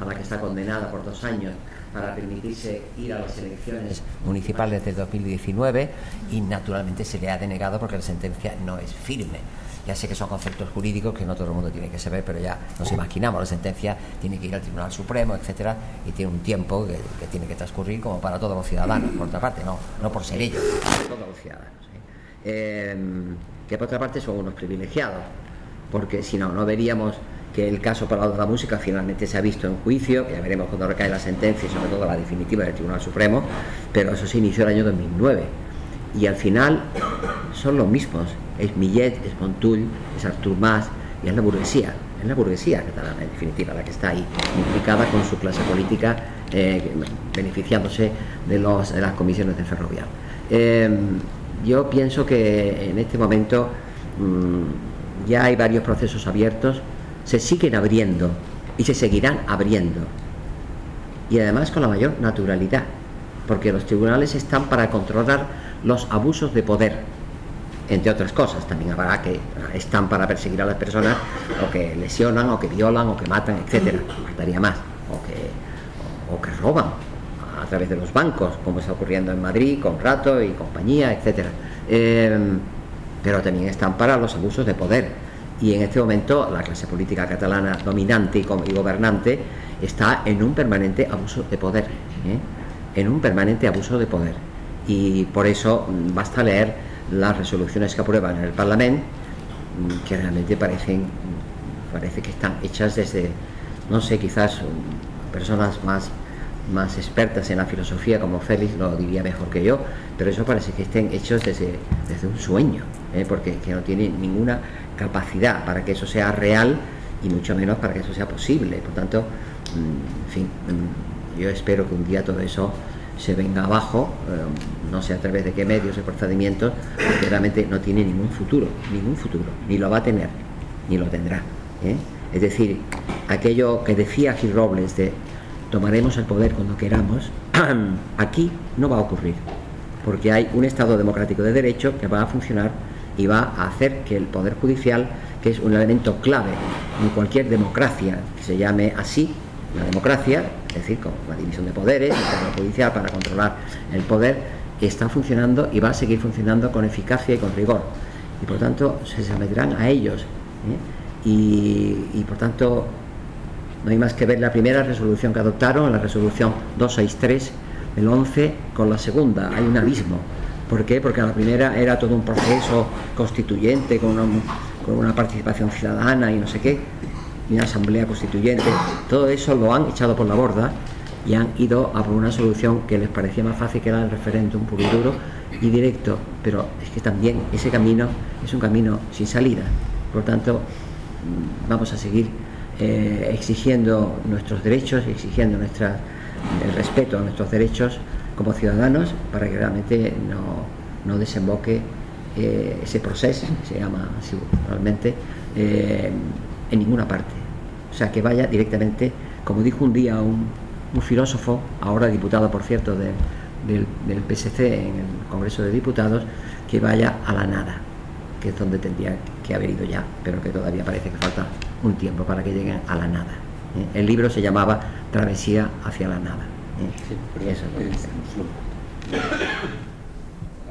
a la que está condenada por dos años para permitirse ir a las elecciones municipales del 2019 y naturalmente se le ha denegado porque la sentencia no es firme. Ya sé que son conceptos jurídicos que no todo el mundo tiene que saber, pero ya nos imaginamos, la sentencia tiene que ir al Tribunal Supremo, etcétera, y tiene un tiempo que, que tiene que transcurrir como para todos los ciudadanos, por otra parte, no, no por ser ellos, para todos los ciudadanos. Eh, que por otra parte son unos privilegiados, porque si no, no veríamos que el caso de la Música finalmente se ha visto en juicio, ya veremos cuando recae la sentencia y sobre todo la definitiva del Tribunal Supremo, pero eso se inició el año 2009 y al final son los mismos, es Millet, es Montull, es Artur Mas y es la burguesía, es la burguesía catalana en definitiva la que está ahí implicada con su clase política eh, beneficiándose de, las comisiones de ferrovial. Eh, yo pienso que en este momento mmm, ya hay varios procesos abiertos se siguen abriendo y se seguirán abriendo. Y además con la mayor naturalidad, porque los tribunales están para controlar los abusos de poder, entre otras cosas. También habrá que están para perseguir a las personas o que lesionan, o que violan, o que matan, etcétera. Faltaría más. O que, o, que roban a través de los bancos, como está ocurriendo en Madrid, con Rato y compañía, etcétera. Eh, pero también están para los abusos de poder y en este momento la clase política catalana dominante y gobernante está en un permanente abuso de poder, ¿eh? en un permanente abuso de poder. Y por eso basta leer las resoluciones que aprueban en el Parlamento, que realmente parecen, parece que están hechas desde, no sé, quizás personas más, más expertas en la filosofía como Félix lo diría mejor que yo, pero eso parece que estén hechos desde, desde un sueño, ¿eh? porque que no tiene ninguna capacidad para que eso sea real y mucho menos para que eso sea posible. Por tanto, en fin, yo espero que un día todo eso se venga abajo, eh, no sé a través de qué medios y procedimientos, porque realmente no tiene ningún futuro, ningún futuro, ni lo va a tener, ni lo tendrá. ¿eh? Es decir, aquello que decía Gil Robles de tomaremos el poder cuando queramos, *clears throat* aquí no va a ocurrir, porque hay un Estado democrático de derecho que va a funcionar y va a hacer que el Poder Judicial, que es un elemento clave en cualquier democracia que se llame así, la democracia, es decir, con la división de poderes, el Poder Judicial para controlar el poder, está funcionando y va a seguir funcionando con eficacia y con rigor. Y por tanto se someterán a ellos. ¿eh? Y, y por tanto no hay más que ver la primera resolución que adoptaron, la resolución 263 del 11, con la segunda. Hay un abismo. ¿Por qué? Porque la primera era todo un proceso constituyente con una, participación ciudadana y no sé qué, y una asamblea constituyente. Todo eso lo han echado por la borda y han ido a por una solución que les parecía más fácil que era el referéndum puro y duro y directo, pero es que también ese camino es un camino sin salida. Por tanto, vamos a seguir eh, exigiendo nuestros derechos, exigiendo nuestra, el respeto a nuestros derechos como ciudadanos para que realmente no, no desemboque eh, ese proceso, se llama así realmente, eh, en ninguna parte. O sea, que vaya directamente, como dijo un día un, un filósofo, ahora diputado por cierto del, del PSC en el Congreso de Diputados, que vaya a la nada, que es donde tendría que haber ido ya, pero que todavía parece que falta un tiempo para que lleguen a la nada. ¿eh? El libro se llamaba Travesía hacia la nada.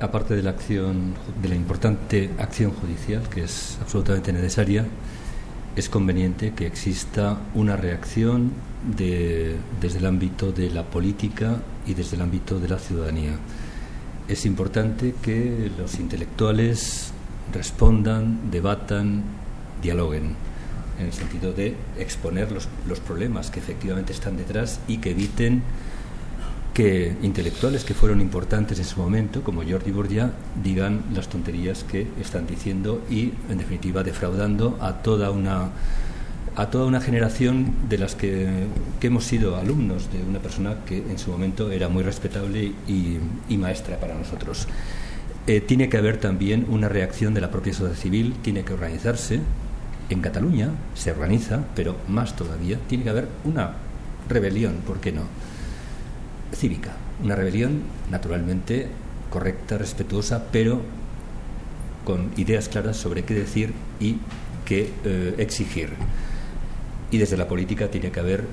Aparte de la acción, de la importante acción judicial, que es absolutamente necesaria, es conveniente que exista una reacción de, desde el ámbito de la política y desde el ámbito de la ciudadanía. Es importante que los intelectuales respondan, debatan, dialoguen, en el sentido de exponer los, los problemas que efectivamente están detrás y que eviten que intelectuales que fueron importantes en su momento, como Jordi Borgia, digan las tonterías que están diciendo y, en definitiva, defraudando a toda una a toda una generación de las que, que hemos sido alumnos de una persona que en su momento era muy respetable y, y maestra para nosotros. Eh, tiene que haber también una reacción de la propia sociedad civil, tiene que organizarse. En Cataluña se organiza, pero más todavía, tiene que haber una rebelión, ¿por qué no? Cívica, una rebelión naturalmente correcta, respetuosa, pero con ideas claras sobre qué decir y qué eh, exigir. Y desde la política tiene que haber,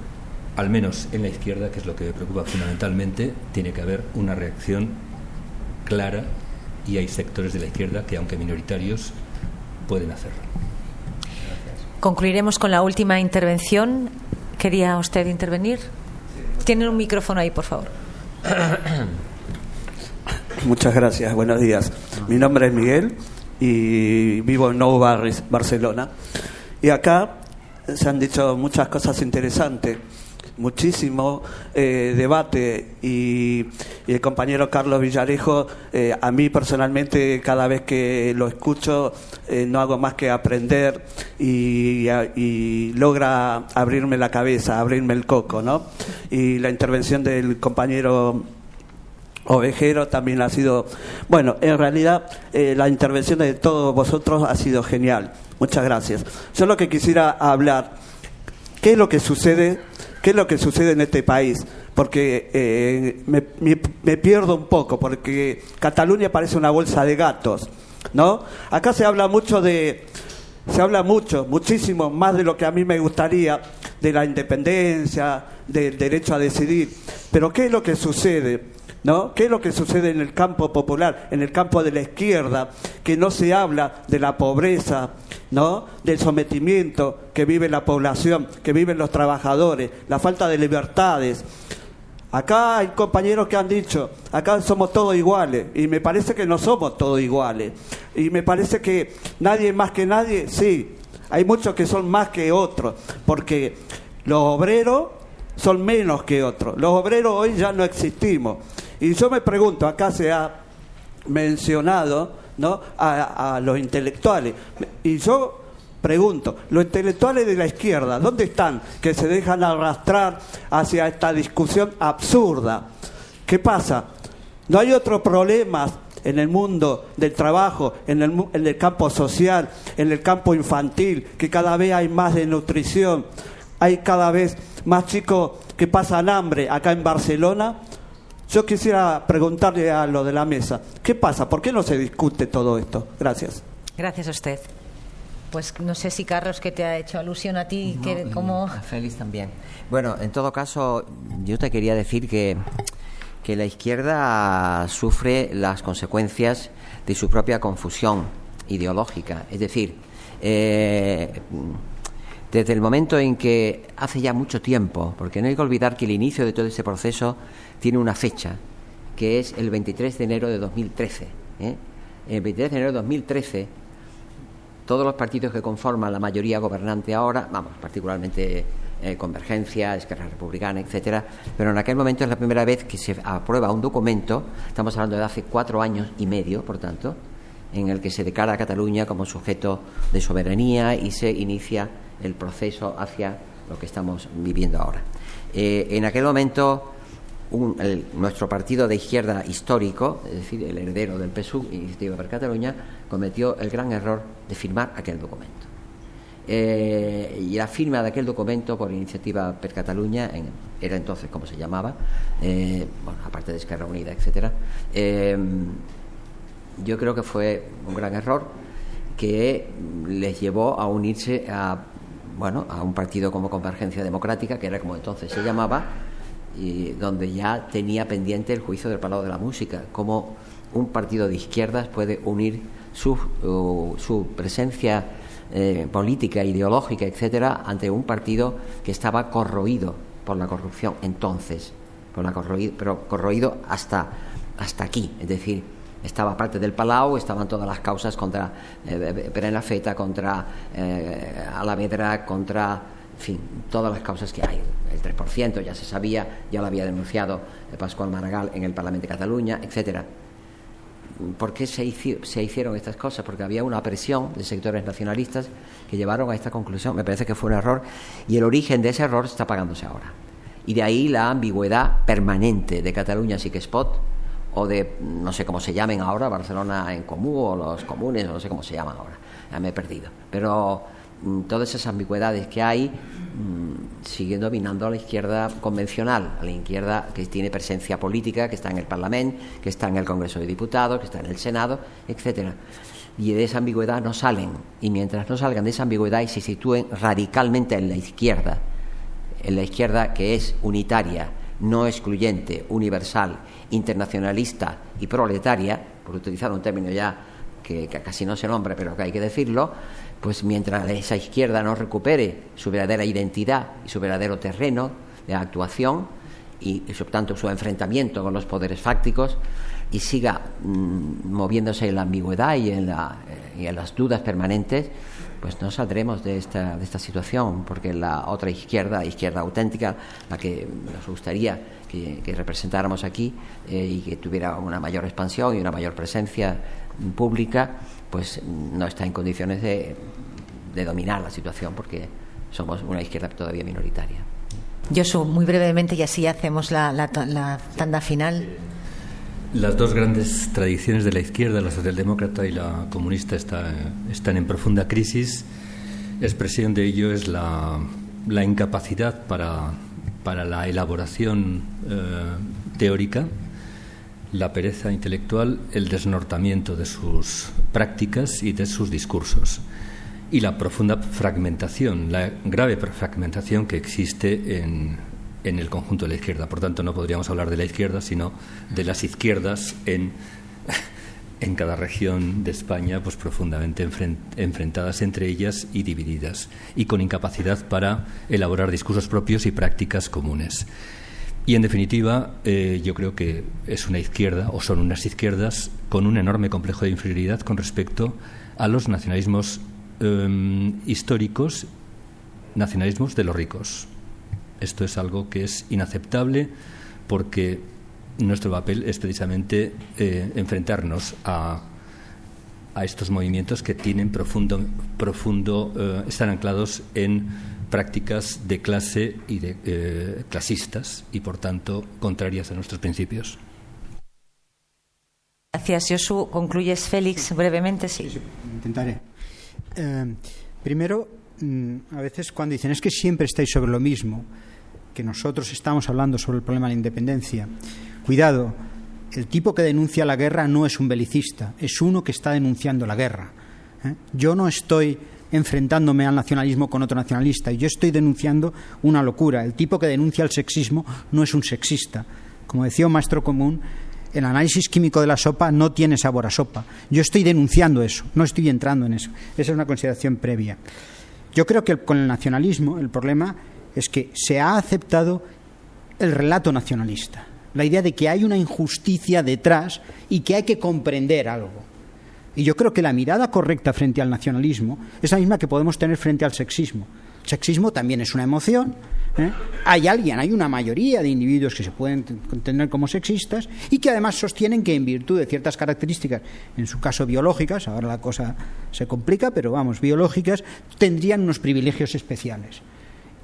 al menos en la izquierda, que es lo que me preocupa fundamentalmente, tiene que haber una reacción clara y hay sectores de la izquierda que, aunque minoritarios, pueden hacerlo. Concluiremos con la última intervención. ¿Quería usted intervenir? Tienen un micrófono ahí, por favor. *coughs* Muchas gracias, buenos días. Mi nombre es Miguel y vivo en Nou Barris, Barcelona. Y acá se han dicho muchas cosas interesantes muchísimo eh, debate y, el compañero Carlos Villarejo, eh, a mí personalmente cada vez que lo escucho eh, no hago más que aprender y, logra abrirme la cabeza, abrirme el coco, ¿no? Y la intervención del compañero Ovejero también ha sido, bueno, en realidad la intervención de todos vosotros ha sido genial. Muchas gracias. Yo lo que quisiera hablar, ¿qué es lo que sucede ¿Qué es lo que sucede en este país? Porque eh, me, me, pierdo un poco, porque Cataluña parece una bolsa de gatos, ¿no? Acá se habla mucho de, se habla mucho, muchísimo, más de lo que a mí me gustaría, de la independencia, del derecho a decidir. Pero ¿qué es lo que sucede? ¿No? ¿Qué es lo que sucede en el campo popular, en el campo de la izquierda? Que no se habla de la pobreza, ¿no? del sometimiento que vive la población, que viven los trabajadores, la falta de libertades. Acá hay compañeros que han dicho, acá somos todos iguales, y me parece que no somos todos iguales. Y me parece que nadie más que nadie, sí, hay muchos que son más que otros, porque los obreros son menos que otros. Los obreros hoy ya no existimos. Y yo me pregunto, acá se ha mencionado ¿no? a, los intelectuales. Y yo pregunto, los intelectuales de la izquierda, ¿dónde están? Que se dejan arrastrar hacia esta discusión absurda. ¿Qué pasa? ¿No hay otros problemas en el mundo del trabajo, en el, en el campo social, en el campo infantil, que cada vez hay más desnutrición, hay cada vez más chicos que pasan hambre acá en Barcelona? Yo quisiera preguntarle a lo de la mesa, ¿qué pasa? ¿Por qué no se discute todo esto? Gracias. Gracias a usted. Pues no sé si Carlos que te ha hecho alusión a ti, que como Félix también. Bueno, en todo caso, yo te quería decir que que la izquierda sufre las consecuencias de su propia confusión ideológica, es decir, eh, desde el momento en que hace ya mucho tiempo, porque no hay que olvidar que el inicio de todo ese proceso tiene una fecha, que es el 23 de enero de 2013. ¿eh? El 23 de enero de 2013, todos los partidos que conforman la mayoría gobernante ahora, vamos, particularmente eh, Convergencia, Esquerra Republicana, etcétera, pero en aquel momento es la primera vez que se aprueba un documento, estamos hablando de hace cuatro años y medio, por tanto, en el que se declara a Cataluña como sujeto de soberanía y se inicia el proceso hacia lo que estamos viviendo ahora. Eh, en aquel momento, nuestro partido de izquierda histórico, es decir, el heredero del PSUV, Iniciativa per Cataluña, cometió el gran error de firmar aquel documento. Eh, y la firma de aquel documento por Iniciativa per Cataluña, era entonces como se llamaba, eh, bueno, aparte de Esquerra Unida, etcétera, yo creo que fue un gran error que les llevó a unirse a bueno a un partido como Convergencia Democrática que era como entonces se llamaba y donde ya tenía pendiente el juicio del Palau de la Música como un partido de izquierdas puede unir su, su presencia eh, política, ideológica, etcétera, ante un partido que estaba corroído por la corrupción entonces, por la corroído, pero corroído hasta, hasta aquí, es decir, estaba parte del Palau, estaban todas las causas contra eh, Feta, contra eh, Alavedra, contra, en fin, todas las causas que hay. El 3% ya se sabía, ya lo había denunciado eh, Pascual Maragall en el Parlamento de Cataluña, etcétera. ¿Por qué se, hicieron estas cosas? Porque había una presión de sectores nacionalistas que llevaron a esta conclusión. Me parece que fue un error y el origen de ese error está pagándose ahora. Y de ahí la ambigüedad permanente de Cataluña sí que spot o de, no sé cómo se llamen ahora, Barcelona en Común o los comunes, no sé cómo se llaman ahora, ya me he perdido. Pero todas esas ambigüedades que hay mm, siguen dominando a la izquierda convencional, a la izquierda que tiene presencia política, que está en el Parlamento, que está en el Congreso de Diputados, que está en el Senado, etcétera. Y de esa ambigüedad no salen. Y mientras no salgan de esa ambigüedad y se sitúen radicalmente en la izquierda, en la izquierda que es unitaria, no excluyente, universal internacionalista y proletaria, por utilizar un término ya que, casi no se nombra, pero que hay que decirlo, pues mientras esa izquierda no recupere su verdadera identidad y su verdadero terreno de actuación y, por tanto su enfrentamiento con los poderes fácticos y siga mm, moviéndose en la ambigüedad y en, la, eh, y en las dudas permanentes, pues no saldremos de esta, de esta situación, porque la otra izquierda, izquierda auténtica, la que nos gustaría que, representáramos aquí eh, y que tuviera una mayor expansión y una mayor presencia pública, pues no está en condiciones de, dominar la situación porque somos una izquierda todavía minoritaria. Josu, muy brevemente y así hacemos la, tanda final. Las dos grandes tradiciones de la izquierda, la socialdemócrata y la comunista, están en profunda crisis. Expresión de ello es la incapacidad para para la elaboración eh, teórica, la pereza intelectual, el desnortamiento de sus prácticas y de sus discursos y la profunda fragmentación, la grave fragmentación que existe en, en el conjunto de la izquierda. Por tanto, no podríamos hablar de la izquierda, sino de las izquierdas en *laughs* en cada región de España pues profundamente enfrentadas entre ellas y divididas y con incapacidad para elaborar discursos propios y prácticas comunes. Y en definitiva, eh, yo creo que es una izquierda o son unas izquierdas con un enorme complejo de inferioridad con respecto a los nacionalismos em, históricos, nacionalismos de los ricos. Esto es algo que es inaceptable porque nuestro papel es precisamente eh, enfrentarnos a, a, estos movimientos que tienen profundo, profundo eh, están anclados en prácticas de clase y de eh, clasistas y por tanto contrarias a nuestros principios. Gracias, Josu. Concluyes, Félix, brevemente, sí. intentaré. primero, mm, a veces cuando dicen es que siempre estáis sobre lo mismo, que nosotros estamos hablando sobre el problema de la independencia. Cuidado, el tipo que denuncia la guerra no es un belicista, es uno que está denunciando la guerra. ¿eh? Yo no estoy enfrentándome al nacionalismo con otro nacionalista, yo estoy denunciando una locura. El tipo que denuncia el sexismo no es un sexista. Como decía un maestro común, el análisis químico de la sopa no tiene sabor a sopa. Yo estoy denunciando eso, no estoy entrando en eso. Esa es una consideración previa. Yo creo que con el nacionalismo el problema es que se ha aceptado el relato nacionalista la idea de que hay una injusticia detrás y que hay que comprender algo. Y yo creo que la mirada correcta frente al nacionalismo es la misma que podemos tener frente al sexismo. sexismo también es una emoción. ¿eh? Hay alguien, hay una mayoría de individuos que se pueden entender como sexistas y que además sostienen que en virtud de ciertas características, en su caso biológicas, ahora la cosa se complica, pero vamos, biológicas, tendrían unos privilegios especiales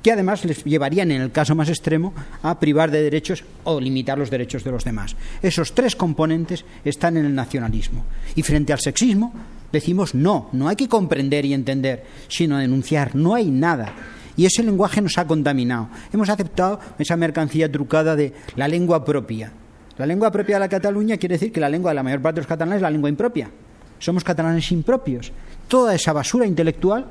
que además les llevarían, en el caso más extremo, a privar de derechos o limitar los derechos de los demás. Esos tres componentes están en el nacionalismo. Y frente al sexismo, decimos no, no hay que comprender y entender, sino denunciar, no hay nada. Y ese lenguaje nos ha contaminado. Hemos aceptado esa mercancía trucada de la lengua propia. La lengua propia de la Cataluña quiere decir que la lengua de la mayor parte de los catalanes es la lengua impropia. Somos catalanes impropios. Toda esa basura intelectual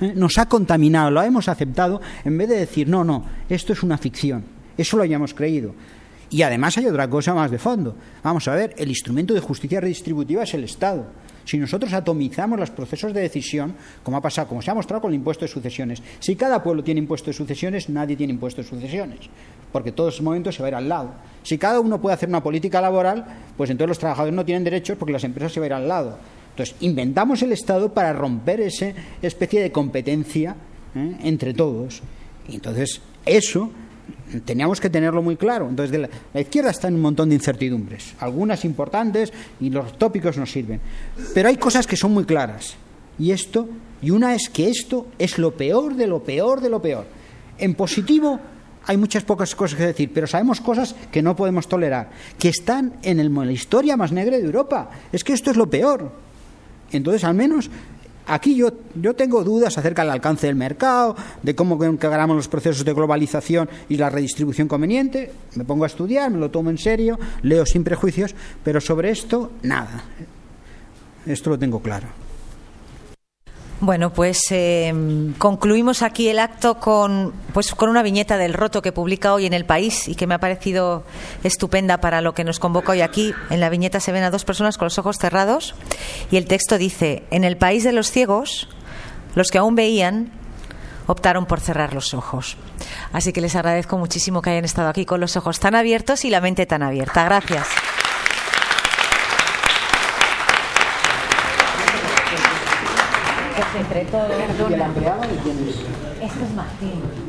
¿eh? nos ha contaminado, lo hemos aceptado, en vez de decir, no, no, esto es una ficción, eso lo hayamos creído. Y además hay otra cosa más de fondo. Vamos a ver, el instrumento de justicia redistributiva es el Estado. Si nosotros atomizamos los procesos de decisión, como ha pasado, como se ha mostrado con el impuesto de sucesiones, si cada pueblo tiene impuesto de sucesiones, nadie tiene impuesto de sucesiones, porque todos los momentos se va a ir al lado. Si cada uno puede hacer una política laboral, pues entonces los trabajadores no tienen derechos porque las empresas se van a ir al lado. Entonces, inventamos el Estado para romper esa especie de competencia ¿eh? entre todos. Y entonces, eso teníamos que tenerlo muy claro. Entonces, la, la, izquierda está en un montón de incertidumbres, algunas importantes y los tópicos nos sirven. Pero hay cosas que son muy claras. Y esto, y una es que esto es lo peor de lo peor de lo peor. En positivo hay muchas pocas cosas que decir, pero sabemos cosas que no podemos tolerar, que están en, el, la historia más negra de Europa. Es que esto es lo peor. Entonces, al menos aquí yo, yo tengo dudas acerca del alcance del mercado, de cómo encargamos los procesos de globalización y la redistribución conveniente. Me pongo a estudiar, me lo tomo en serio, leo sin prejuicios, pero sobre esto, nada. Esto lo tengo claro. Bueno, pues eh, concluimos aquí el acto con, pues, con una viñeta del roto que publica hoy en El País y que me ha parecido estupenda para lo que nos convoca hoy aquí. En la viñeta se ven a dos personas con los ojos cerrados y el texto dice, en el país de los ciegos, los que aún veían optaron por cerrar los ojos. Así que les agradezco muchísimo que hayan estado aquí con los ojos tan abiertos y la mente tan abierta. Gracias. Entre todos. ¿Y el hambreado de quién es? Esto es Martín.